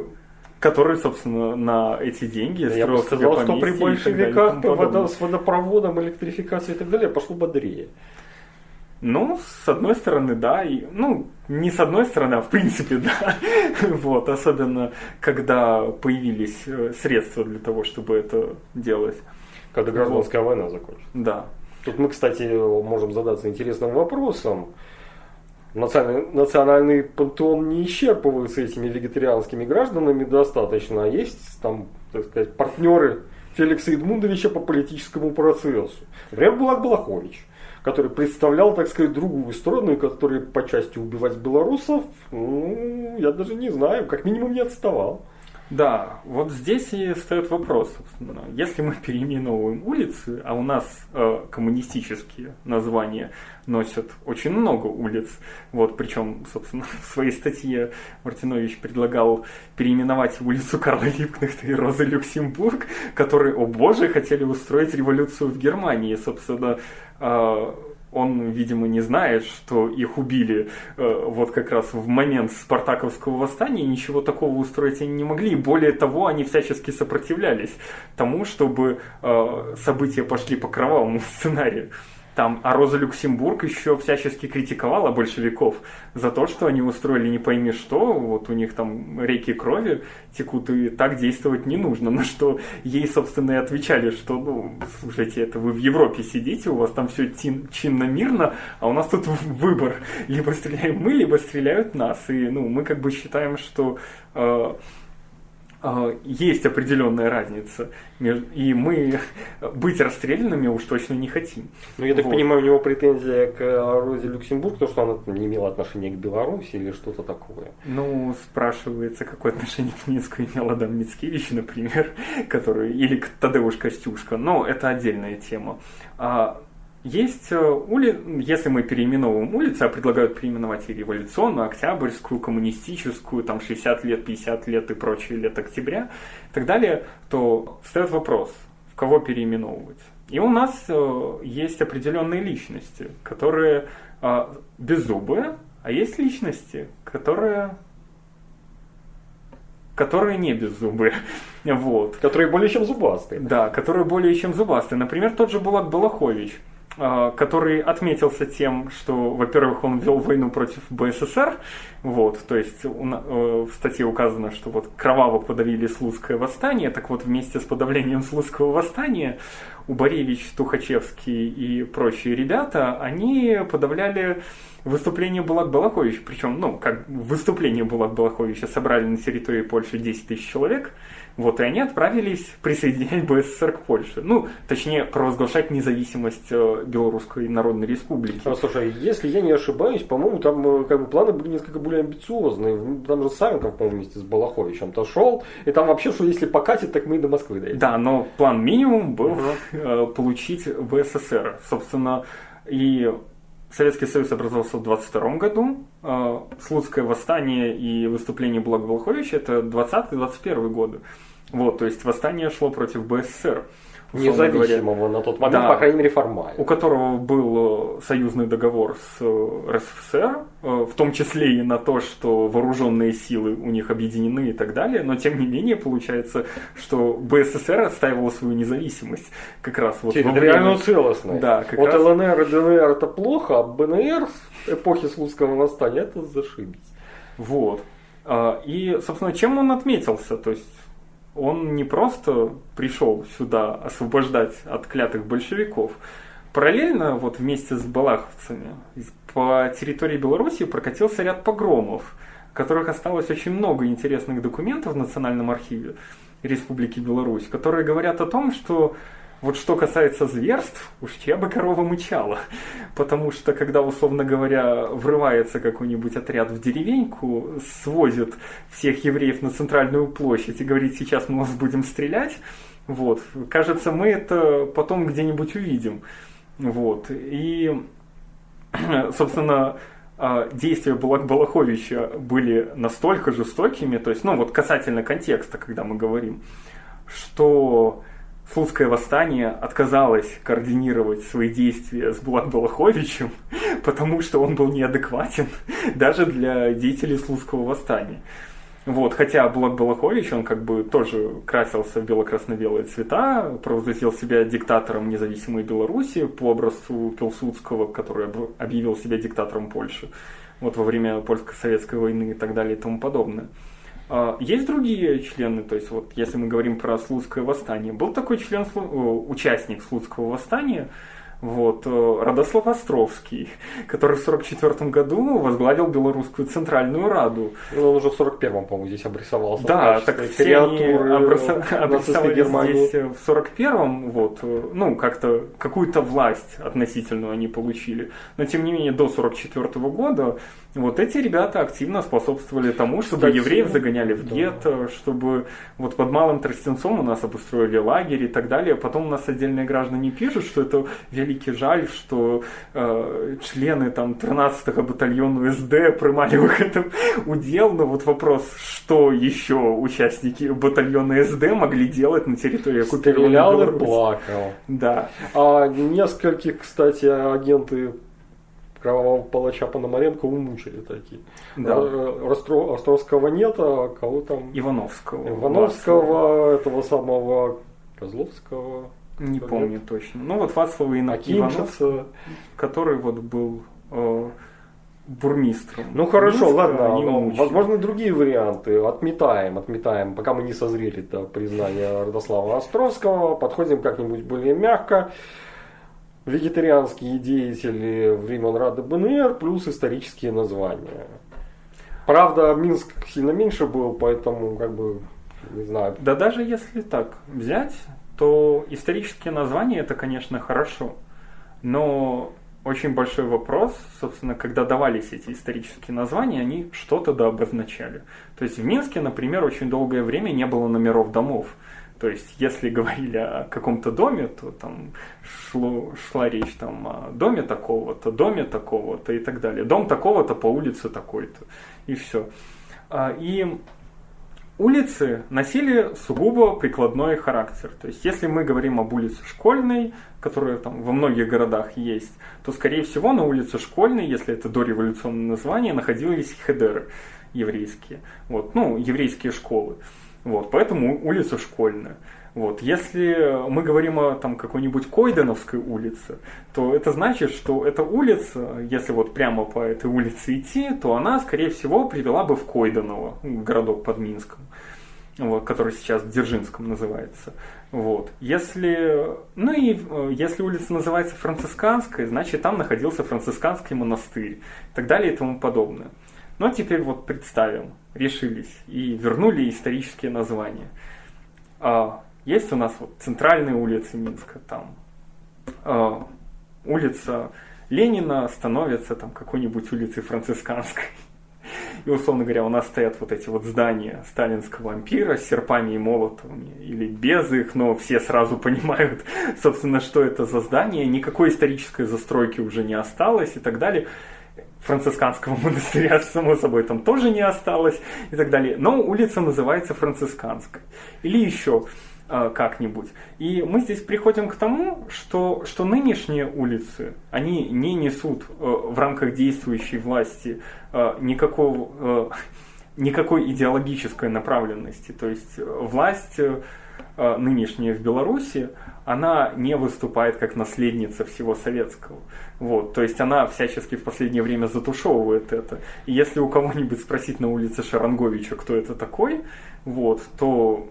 который, собственно, на эти деньги да Я бы сказал, что при большевиках вода, с водопроводом, электрификацией и так далее пошло бодрее. Ну, с одной стороны, да, и, ну, не с одной стороны, а в принципе, да. вот, особенно, когда появились э, средства для того, чтобы это делать. Когда гражданская вот. война закончится. Да. Тут мы, кстати, можем задаться интересным вопросом. Национальный, национальный пантеон не исчерпывается этими вегетарианскими гражданами достаточно, а есть там, так сказать, партнеры Феликса Эдмундовича по политическому процессу. Например, Булат Балахович, который представлял, так сказать, другую сторону, который по части убивать белорусов, ну, я даже не знаю, как минимум не отставал. Да, вот здесь и встает вопрос, собственно. Если мы переименовываем улицы, а у нас э, коммунистические названия носят очень много улиц, вот, причем, собственно, в своей статье Мартинович предлагал переименовать улицу Карла Липкнехта и Розы Люксембург, которые, о боже, хотели устроить революцию в Германии, собственно, э, он, видимо, не знает, что их убили э, вот как раз в момент Спартаковского восстания, ничего такого устроить они не могли. Более того, они всячески сопротивлялись тому, чтобы э, события пошли по кровавому сценарию. Там, а Роза Люксембург еще всячески критиковала большевиков за то, что они устроили не пойми что, вот у них там реки крови текут, и так действовать не нужно. На что ей, собственно, и отвечали, что, ну, слушайте, это вы в Европе сидите, у вас там все чинно-мирно, а у нас тут выбор. Либо стреляем мы, либо стреляют нас. И, ну, мы как бы считаем, что э, есть определенная разница. И мы быть расстрелянными уж точно не хотим. Ну, я так вот. понимаю, у него претензия к Розе Люксембург, то, что она не имела отношения к Беларуси или что-то такое. Ну, спрашивается, какое отношение к Минску имел Адам Мицкевич, например, который, или к Тадеуш Костюшка. Но это отдельная тема. А есть ули... если мы переименовываем улицы, а предлагают переименовать и революционную, октябрьскую, коммунистическую, там 60 лет, 50 лет и прочие лет октября и так далее, то встает вопрос, в кого переименовывать. И у нас э, есть определенные личности, которые э, беззубые, а есть личности, которые которые не беззубые. Вот. Которые более чем зубастые. Да, которые более чем зубастые. Например, тот же Булат Балахович, э, который отметился тем, что, во-первых, он вел войну против БССР, вот, то есть в статье указано, что вот кроваво подавили Слуцкое восстание, так вот вместе с подавлением Слуцкого восстания Убаревич, Тухачевский и прочие ребята, они подавляли выступление Булат Балаховича. Причем, ну, как выступление Булат Балаховича собрали на территории Польши 10 тысяч человек. Вот, и они отправились присоединять БССР к Польше. Ну, точнее, провозглашать независимость э, Белорусской Народной Республики. А, слушай, если я не ошибаюсь, по-моему, там э, как бы планы были несколько более амбициозные. Там же Савенков, по-моему, вместе с Балаховичем-то шел. И там вообще, что если покатит, так мы и до Москвы доедем. Да, но план минимум был угу. получить БССР. Собственно, и Советский Союз образовался в 22 году. Слуцкое восстание и выступление Блага Волховича это 20-21 годы. Вот, то есть восстание шло против БССР. Независимого говоря, на тот момент, да, по крайней мере, формально. У которого был э, союзный договор с э, РСФСР, э, в том числе и на то, что вооруженные силы у них объединены и так далее, но тем не менее получается, что БССР отстаивала свою независимость как раз вот Территориальную время... целостность. Да, как вот раз... ЛНР и ДНР это плохо, а БНР эпохи Слуцкого восстания это зашибись. Вот. А, и, собственно, чем он отметился? То есть он не просто пришел сюда освобождать от клятых большевиков. Параллельно, вот вместе с балаховцами, по территории Беларуси прокатился ряд погромов, в которых осталось очень много интересных документов в Национальном архиве Республики Беларусь, которые говорят о том, что вот что касается зверств, уж чья бы корова мычала. Потому что, когда, условно говоря, врывается какой-нибудь отряд в деревеньку, свозит всех евреев на центральную площадь и говорит, сейчас мы вас будем стрелять, вот, кажется, мы это потом где-нибудь увидим. Вот. И, собственно, а, действия Булак Балаховича были настолько жестокими, то есть, ну вот касательно контекста, когда мы говорим, что Слуцкое восстание отказалось координировать свои действия с Булат Балаховичем, потому что он был неадекватен даже для деятелей Слуцкого восстания. Вот, хотя Булат Балахович, он как бы тоже красился в бело-красно-белые цвета, провозгласил себя диктатором независимой Беларуси по образцу Пилсудского, который объявил себя диктатором Польши вот во время польско-советской войны и так далее и тому подобное. А, есть другие члены, то есть вот если мы говорим про Слуцкое восстание, был такой член, участник Слуцкого восстания, вот, э, Радослав Островский, который в 1944 году возглавил Белорусскую Центральную Раду. Ну, он уже в 1941, по-моему, здесь обрисовался. Да, так все они обрисо... обрисовались здесь в 1941, вот, э, ну, как-то какую-то власть относительную они получили. Но, тем не менее, до 1944 года вот эти ребята активно способствовали тому, чтобы Кстати, евреев загоняли в гетто, да. чтобы вот под Малым Тростенцом у нас обустроили лагерь и так далее. Потом у нас отдельные граждане пишут, что это великий жаль, что э, члены там 13-го батальона СД принимали в этом удел. Но вот вопрос, что еще участники батальона СД могли делать на территории оккупированной плакал. Да. А нескольких, кстати, агенты кровавого палача Пономаренко умучили такие. Да. Ростро, Островского нет, а кого там? Ивановского. Ивановского, этого самого Козловского. Не Как помню нет? точно. Ну вот Вацлава Ивановского, который вот был э, бурмистром. Ну хорошо, Минска, ладно, ну, возможно другие варианты. Отметаем, отметаем, пока мы не созрели до признания Родослава Островского. Подходим как-нибудь более мягко вегетарианские деятели времен Рады БНР плюс исторические названия. Правда, Минск сильно меньше был, поэтому как бы не знаю. Да даже если так взять, то исторические названия это, конечно, хорошо. Но очень большой вопрос, собственно, когда давались эти исторические названия, они что-то да обозначали. То есть в Минске, например, очень долгое время не было номеров домов. То есть, если говорили о каком-то доме, то там шло, шла речь там, о доме такого-то, доме такого-то и так далее. Дом такого-то по улице такой-то. И все. А, и улицы носили сугубо прикладной характер. То есть, если мы говорим об улице Школьной, которая там во многих городах есть, то, скорее всего, на улице Школьной, если это дореволюционное название, находились хедеры еврейские. Вот, ну, еврейские школы. Вот, поэтому улица Школьная. Вот. Если мы говорим о там, какой-нибудь Койденовской улице, то это значит, что эта улица, если вот прямо по этой улице идти, то она, скорее всего, привела бы в Койденово, городок под Минском, вот, который сейчас Дзержинском называется. Вот. Если, ну и э, если улица называется Францисканской, значит там находился францисканский монастырь и так далее и тому подобное. Но теперь вот представим, решились и вернули исторические названия. А, есть у нас вот центральные улицы Минска, там э, улица Ленина становится там какой-нибудь улицей Францисканской. И, условно говоря, у нас стоят вот эти вот здания сталинского ампира с серпами и молотами, или без их, но все сразу понимают, собственно, что это за здание, никакой исторической застройки уже не осталось и так далее. Францисканского монастыря, само собой, там тоже не осталось и так далее. Но улица называется Францисканской. Или еще как-нибудь. И мы здесь приходим к тому, что, что нынешние улицы, они не несут э, в рамках действующей власти э, никакого, никакой идеологической направленности. То есть власть нынешняя в Беларуси, она не выступает как наследница всего советского. Вот, то есть она всячески в последнее время затушевывает это. И если у кого-нибудь спросить на улице Шаранговича, кто это такой, вот, то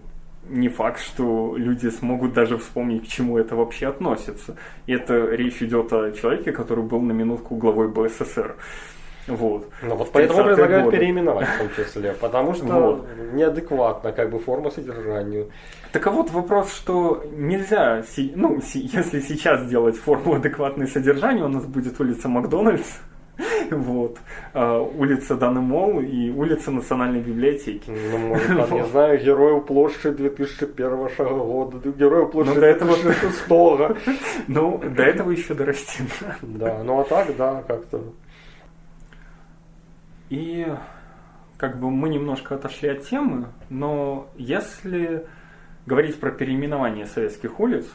не факт, что люди смогут даже вспомнить, к чему это вообще относится. И это речь идет о человеке, который был на минутку главой БССР. Вот. Ну вот поэтому предлагают годы. переименовать в том числе, потому что вот. неадекватно как бы форма содержанию. Так а вот вопрос, что нельзя, ну, если сейчас делать форму адекватной содержанию, у нас будет улица Макдональдс, Вот. А, улица Данемол и улица Национальной библиотеки. Ну, может, там, не знаю, Герою площади 2001 года, Герою площади ну, 2006 года. Ну, до этого еще дорастим. Да, ну а так, да, как-то. И как бы мы немножко отошли от темы, но если говорить про переименование советских улиц,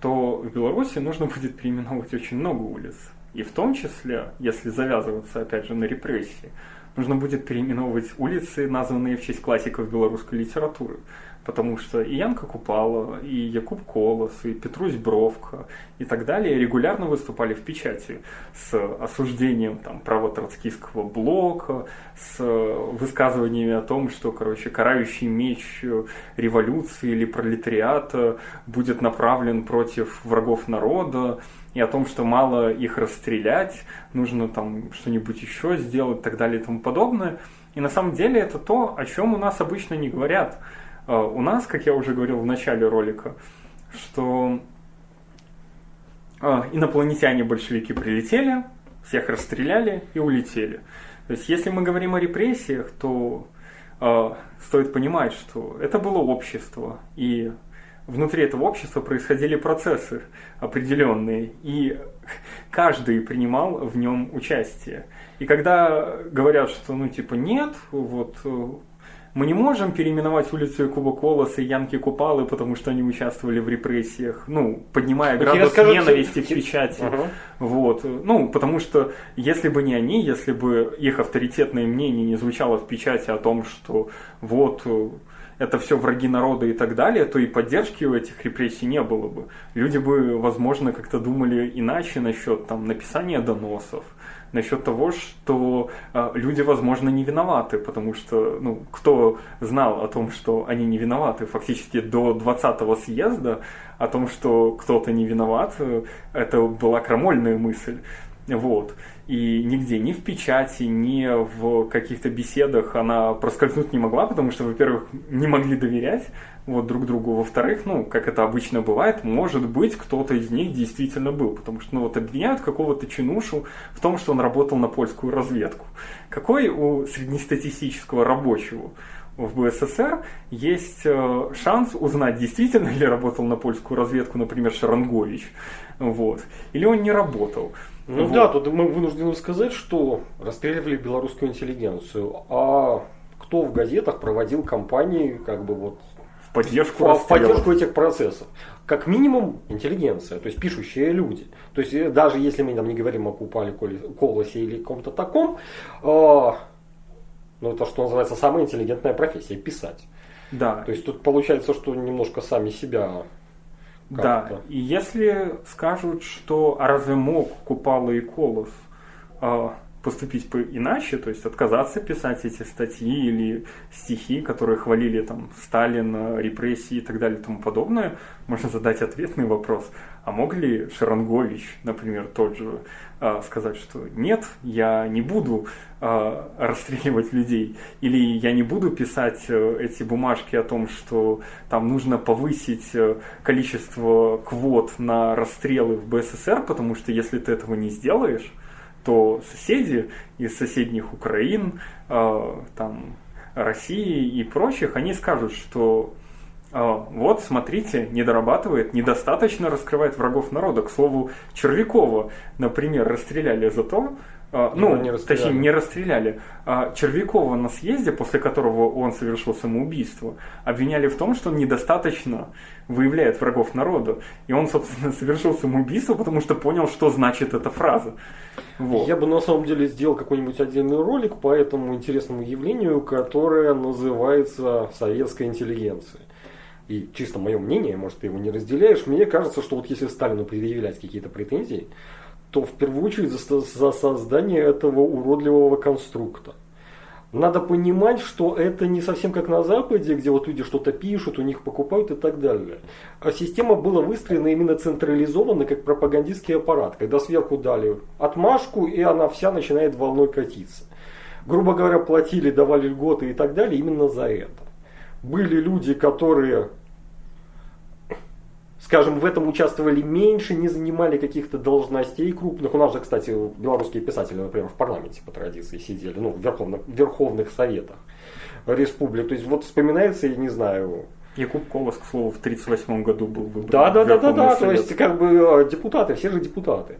то в Беларуси нужно будет переименовать очень много улиц. И в том числе, если завязываться опять же на репрессии, нужно будет переименовывать улицы, названные в честь классиков белорусской литературы. Потому что и Янка Купала, и Якуб Колос, и Петрусь Бровка и так далее регулярно выступали в печати с осуждением там, правотроцкистского блока, с высказываниями о том, что короче, карающий меч революции или пролетариата будет направлен против врагов народа, и о том, что мало их расстрелять, нужно там что-нибудь еще сделать и так далее и тому подобное. И на самом деле это то, о чем у нас обычно не говорят. А, у нас, как я уже говорил в начале ролика, что а, инопланетяне-большевики прилетели, всех расстреляли и улетели. То есть, если мы говорим о репрессиях, то э, стоит понимать, что это было общество, и внутри этого общества происходили процессы определенные, и каждый принимал в нем участие. И когда говорят, что ну типа нет, вот мы не можем переименовать улицу Якуба Колоса и Янки Купалы, потому что они участвовали в репрессиях, ну, поднимая градус скажут, ненависти в печати. Угу. Вот. Ну, потому что если бы не они, если бы их авторитетное мнение не звучало в печати о том, что вот это все враги народа и так далее, то и поддержки у этих репрессий не было бы. Люди бы, возможно, как-то думали иначе насчет там, написания доносов, насчет того, что э, люди, возможно, не виноваты, потому что, ну, кто знал о том, что они не виноваты, фактически до 20-го съезда, о том, что кто-то не виноват, э, это была крамольная мысль. Вот и нигде, ни в печати, ни в каких-то беседах она проскользнуть не могла, потому что, во-первых, не могли доверять вот друг другу, во-вторых, ну, как это обычно бывает, может быть, кто-то из них действительно был, потому что, ну, вот обвиняют какого-то чинушу в том, что он работал на польскую разведку. Какой у среднестатистического рабочего в БССР, есть э, шанс узнать, действительно ли работал на польскую разведку, например, Шарангович, вот, или он не работал. Ну вот. да, тут мы вынуждены сказать, что расстреливали белорусскую интеллигенцию, а кто в газетах проводил кампании, как бы вот в поддержку, в, в поддержку этих процессов. Как минимум интеллигенция, то есть пишущие люди. То есть э, даже если мы там не говорим о Купале, Колосе или ком-то таком, э, ну это что называется самая интеллигентная профессия писать. Да. То есть тут получается, что немножко сами себя да, и если скажут, что а разве мог Купала и Колос? Э, поступить иначе, то есть отказаться писать эти статьи или стихи, которые хвалили там Сталина, репрессии и так далее и тому подобное, можно задать ответный вопрос. А мог ли Шарангович, например, тот же, а, сказать, что нет, я не буду а, расстреливать людей, или я не буду писать э, эти бумажки о том, что там нужно повысить э, количество квот на расстрелы в БССР, потому что если ты этого не сделаешь, то соседи из соседних Украин, э, там, России и прочих, они скажут, что вот, смотрите, не дорабатывает, недостаточно раскрывает врагов народа. К слову, Червякова, например, расстреляли за то, а, ну, не точнее, не расстреляли. А Червякова на съезде, после которого он совершил самоубийство, обвиняли в том, что он недостаточно выявляет врагов народа. И он, собственно, совершил самоубийство, потому что понял, что значит эта фраза. Вот. Я бы на самом деле сделал какой-нибудь отдельный ролик по этому интересному явлению, которое называется советская интеллигенция. И чисто мое мнение, может, ты его не разделяешь, мне кажется, что вот если Сталину предъявлять какие-то претензии, то в первую очередь за, за создание этого уродливого конструкта. Надо понимать, что это не совсем как на Западе, где вот люди что-то пишут, у них покупают и так далее. А система была выстроена именно централизованно, как пропагандистский аппарат, когда сверху дали отмашку, и она вся начинает волной катиться. Грубо говоря, платили, давали льготы и так далее именно за это. Были люди, которые скажем, в этом участвовали меньше, не занимали каких-то должностей крупных. У нас же, кстати, белорусские писатели, например, в парламенте по традиции сидели, ну, в верховных, в верховных советах республик. То есть вот вспоминается, я не знаю, Якуб Колос, к слову, в 1938 году был выбран. Да, да, да, да, да. То есть, как бы э, депутаты, все же депутаты.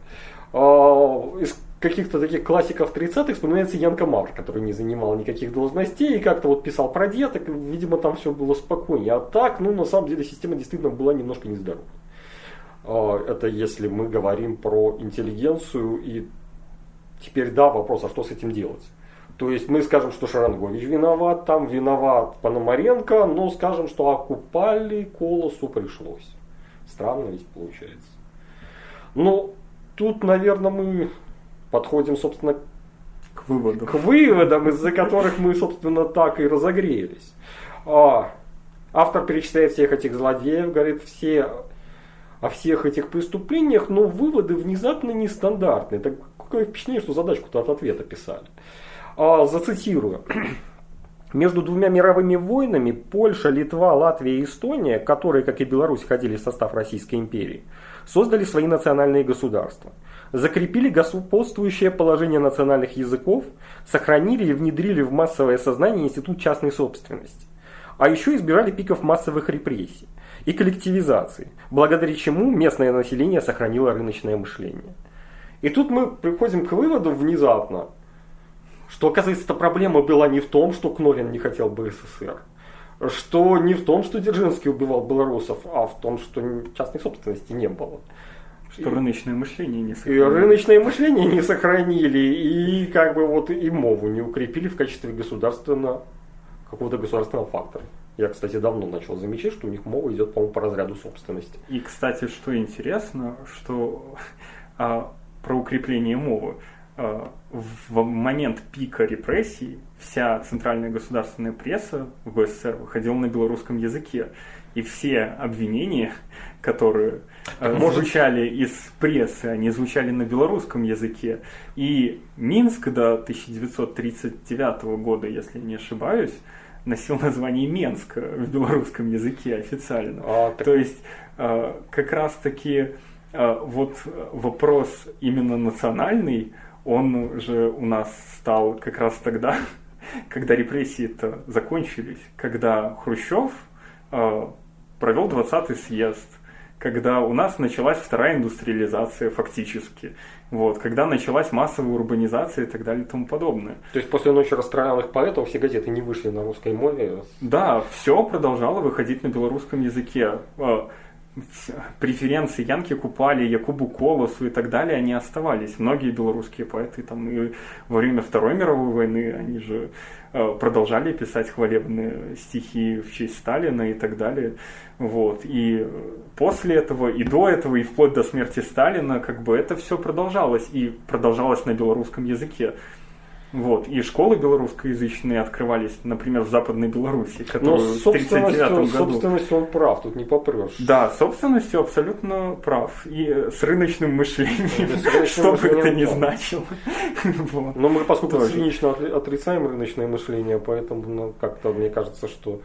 А, из каких-то таких классиков 30-х вспоминается Янка Мавр, который не занимал никаких должностей и как-то вот писал про деток, видимо, там все было спокойнее. А так, ну, на самом деле, система действительно была немножко нездорова. А, это если мы говорим про интеллигенцию и теперь, да, вопрос, а что с этим делать? То есть мы скажем, что Шарангович виноват, там виноват Пономаренко, но скажем, что окупали Колосу пришлось. Странно ведь получается. Но тут, наверное, мы подходим, собственно, к выводам, к выводам из-за которых мы, собственно, так и разогрелись. А, автор перечисляет всех этих злодеев, говорит все о всех этих преступлениях, но выводы внезапно нестандартные. Такое впечатление, что задачку-то от ответа писали. А, зацитирую. Между двумя мировыми войнами Польша, Литва, Латвия и Эстония, которые, как и Беларусь, входили в состав Российской империи, создали свои национальные государства – закрепили господствующее положение национальных языков, сохранили и внедрили в массовое сознание институт частной собственности. А еще избирали пиков массовых репрессий и коллективизации, благодаря чему местное население сохранило рыночное мышление. И тут мы приходим к выводу внезапно, что, оказывается, эта проблема была не в том, что Кнолин не хотел бы СССР, что не в том, что Дзержинский убивал белорусов, а в том, что частной собственности не было. Что рыночное мышление не сохранили. И рыночное мышление не сохранили, и как бы вот и мову не укрепили в качестве государственного, какого-то государственного фактора. Я, кстати, давно начал замечать, что у них мова идет, по-моему, по разряду собственности. И, кстати, что интересно, что а, про укрепление мовы. А, в момент пика репрессий вся центральная государственная пресса в БССР выходила на белорусском языке. И все обвинения, которые так, э, может... звучали из прессы, они звучали на белорусском языке. И Минск до 1939 года, если не ошибаюсь, носил название Менск в белорусском языке официально. А, так... То есть э, как раз-таки э, вот вопрос именно национальный, он же у нас стал как раз тогда, когда репрессии-то закончились, когда Хрущев провел 20-й съезд, когда у нас началась вторая индустриализация фактически, вот, когда началась массовая урбанизация и так далее и тому подобное. То есть после ночи расстрелянных поэтов все газеты не вышли на русской мове? Да, все продолжало выходить на белорусском языке. Преференции Янки Купали, Якубу Колосу и так далее, они оставались. Многие белорусские поэты там и во время Второй мировой войны, они же а, продолжали писать хвалебные стихи в честь Сталина и так далее. Вот. И после этого, и до этого, и вплоть до смерти Сталина, как бы это все продолжалось. И продолжалось на белорусском языке. Вот. И школы белорусскоязычные открывались, например, в Западной Беларуси, которую в 1939 году. собственностью он прав, тут не попрешь. Да, собственностью абсолютно прав. И с рыночным мышлением, что бы это ни значило. Но мы, поскольку цинично отрицаем рыночное мышление, поэтому ну, как-то мне кажется, что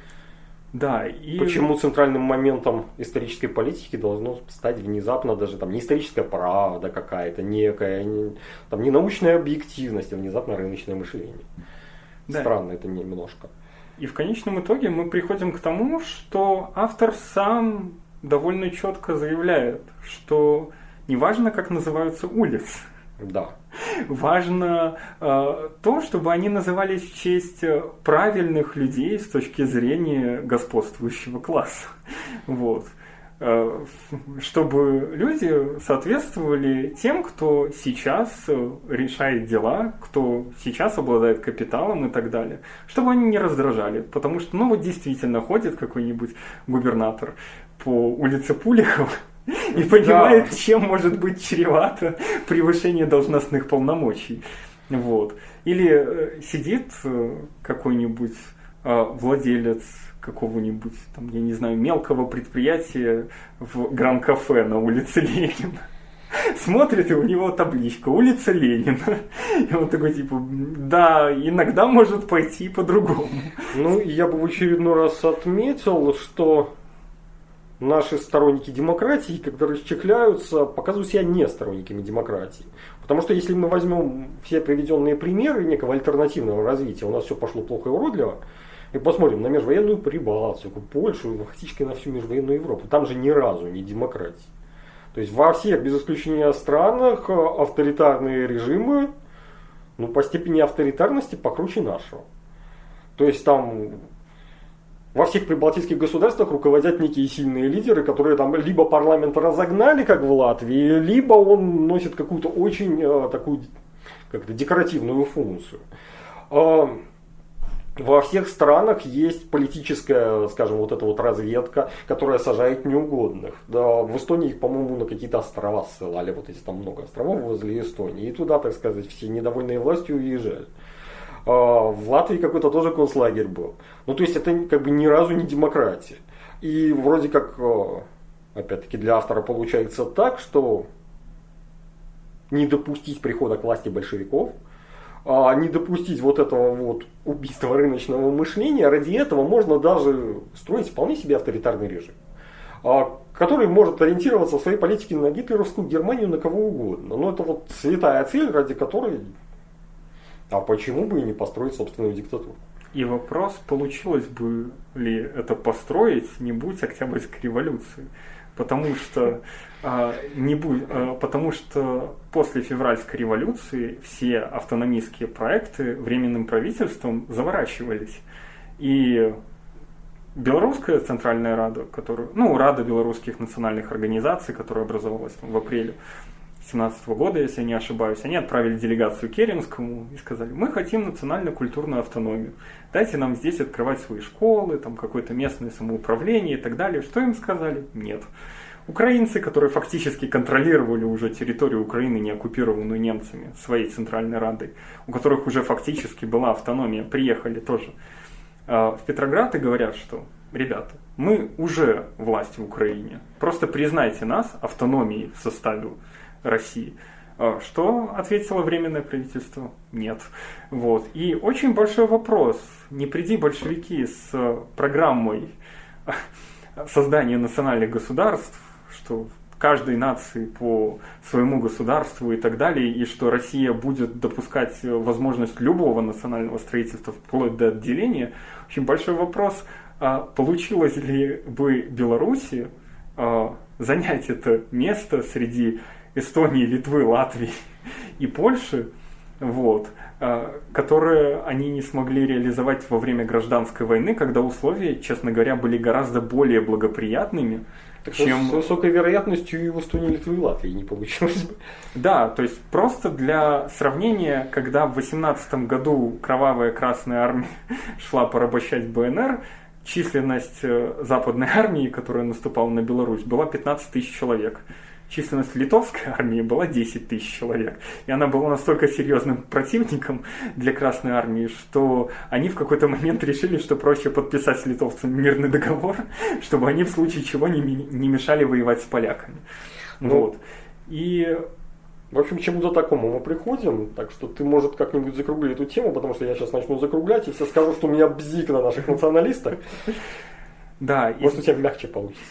да, и... Почему центральным моментом исторической политики должно стать внезапно даже там не историческая правда какая-то, некая, не, там не научная объективность, а внезапно рыночное мышление. Да. Странно это немножко. И в конечном итоге мы приходим к тому, что автор сам довольно четко заявляет, что неважно, как называются улицы, да. Важно э, то, чтобы они назывались в честь э, правильных людей с точки зрения господствующего класса. Вот. Э, чтобы люди соответствовали тем, кто сейчас э, решает дела, кто сейчас обладает капиталом и так далее. Чтобы они не раздражали. Потому что, ну вот действительно, ходит какой-нибудь губернатор по улице Пулихова, и понимает, да. чем может быть чревато превышение должностных полномочий. Вот. Или э, сидит э, какой-нибудь э, владелец какого-нибудь, там, я не знаю, мелкого предприятия в Гран-кафе на улице Ленина. Смотрит, и у него табличка «Улица Ленина». И он такой, типа, да, иногда может пойти по-другому. Ну, я бы в очередной раз отметил, что наши сторонники демократии, когда расчехляются, показывают себя не сторонниками демократии. Потому что если мы возьмем все приведенные примеры некого альтернативного развития, у нас все пошло плохо и уродливо, и посмотрим на межвоенную Прибалтику, Польшу, фактически на всю межвоенную Европу. Там же ни разу не демократии. То есть во всех, без исключения странах, авторитарные режимы, ну, по степени авторитарности покруче нашего. То есть там во всех прибалтийских государствах руководят некие сильные лидеры, которые там либо парламент разогнали, как в Латвии, либо он носит какую-то очень э, такую как-то декоративную функцию. Э, во всех странах есть политическая, скажем, вот эта вот разведка, которая сажает неугодных. Да, в Эстонии их, по-моему, на какие-то острова ссылали, вот эти там много островов возле Эстонии. И туда, так сказать, все недовольные властью уезжали. А, в Латвии какой-то тоже концлагерь был. Ну, то есть это как бы ни разу не демократия. И вроде как, а, опять-таки, для автора получается так, что не допустить прихода к власти большевиков, а не допустить вот этого вот убийства рыночного мышления, ради этого можно даже строить вполне себе авторитарный режим, который может ориентироваться в своей политике на гитлеровскую Германию, на кого угодно. Но это вот святая цель, ради которой а почему бы и не построить собственную диктатуру? И вопрос, получилось бы ли это построить, не будь Октябрьской революции. Потому что, а, не будь, а, потому что после февральской революции все автономистские проекты временным правительством заворачивались. И Белорусская Центральная Рада, которую, ну, Рада белорусских национальных организаций, которая образовалась в апреле, 2017 года, если я не ошибаюсь, они отправили делегацию Керенскому и сказали, мы хотим национально-культурную автономию, дайте нам здесь открывать свои школы, там какое-то местное самоуправление и так далее. Что им сказали? Нет. Украинцы, которые фактически контролировали уже территорию Украины, не оккупированную немцами, своей Центральной Радой, у которых уже фактически была автономия, приехали тоже а, в Петроград и говорят, что ребята, мы уже власть в Украине, просто признайте нас автономией в составе России. А, что ответило Временное правительство? Нет. Вот. И очень большой вопрос. Не приди большевики с программой создания национальных государств, что каждой нации по своему государству и так далее, и что Россия будет допускать возможность любого национального строительства вплоть до отделения, очень большой вопрос, а получилось ли бы Беларуси а, занять это место среди Эстонии, Литвы, Латвии и Польши, вот, а, которые они не смогли реализовать во время гражданской войны, когда условия, честно говоря, были гораздо более благоприятными, так чем... С высокой вероятностью и в Эстонии, Литвы и Латвии не получилось бы. Да, то есть просто для сравнения, когда в 18 году кровавая Красная Армия шла порабощать БНР, численность э, западной армии, которая наступала на Беларусь, была 15 тысяч человек численность литовской армии была 10 тысяч человек. И она была настолько серьезным противником для Красной армии, что они в какой-то момент решили, что проще подписать с литовцами мирный договор, чтобы они в случае чего не, не мешали воевать с поляками. Ну, вот. И в общем, к чему-то такому мы приходим, так что ты, может, как-нибудь закругли эту тему, потому что я сейчас начну закруглять, и все скажу, что у меня бзик на наших националистах. Да. Может, у тебя мягче получится.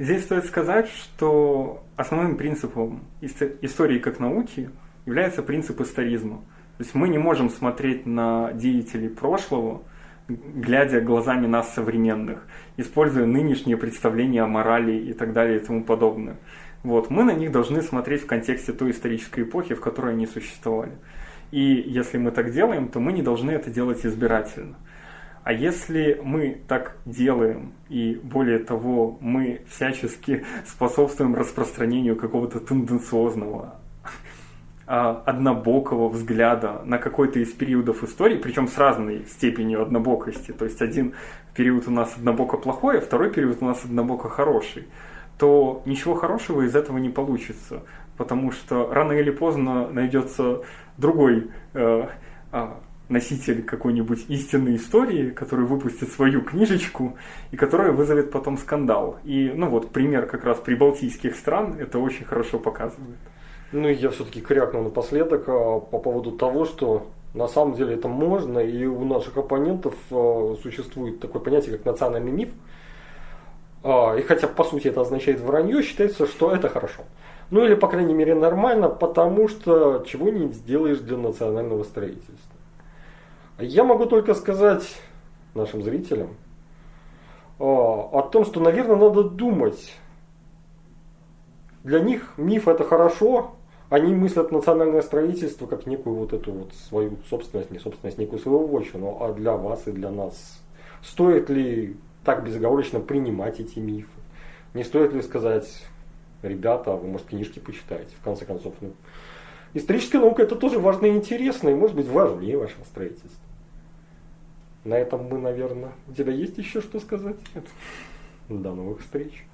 Здесь стоит сказать, что основным принципом истории как науки является принцип историзма. То есть мы не можем смотреть на деятелей прошлого, глядя глазами нас современных, используя нынешние представления о морали и так далее и тому подобное. Вот. Мы на них должны смотреть в контексте той исторической эпохи, в которой они существовали. И если мы так делаем, то мы не должны это делать избирательно. А если мы так делаем, и более того, мы всячески способствуем распространению какого-то тенденциозного, а, однобокого взгляда на какой-то из периодов истории, причем с разной степенью однобокости, то есть один период у нас однобоко плохой, а второй период у нас однобоко хороший, то ничего хорошего из этого не получится, потому что рано или поздно найдется другой э, а, носитель какой-нибудь истинной истории, который выпустит свою книжечку и которая вызовет потом скандал. И, ну вот, пример как раз прибалтийских стран это очень хорошо показывает. Ну я все-таки крякнул напоследок а, по поводу того, что на самом деле это можно, и у наших оппонентов а, существует такое понятие, как национальный миф. А, и хотя по сути это означает вранье, считается, что это хорошо. Ну или, по крайней мере, нормально, потому что чего не сделаешь для национального строительства. Я могу только сказать нашим зрителям о том, что, наверное, надо думать. Для них миф это хорошо, они мыслят национальное строительство как некую вот эту вот свою собственность, не собственность, некую свою вотчину, а для вас и для нас. Стоит ли так безоговорочно принимать эти мифы? Не стоит ли сказать, ребята, вы, может, книжки почитаете, в конце концов. Ну, историческая наука это тоже важно и интересно, и может быть важнее вашего строительства. На этом мы, наверное... У тебя есть еще что сказать? Нет. До новых встреч.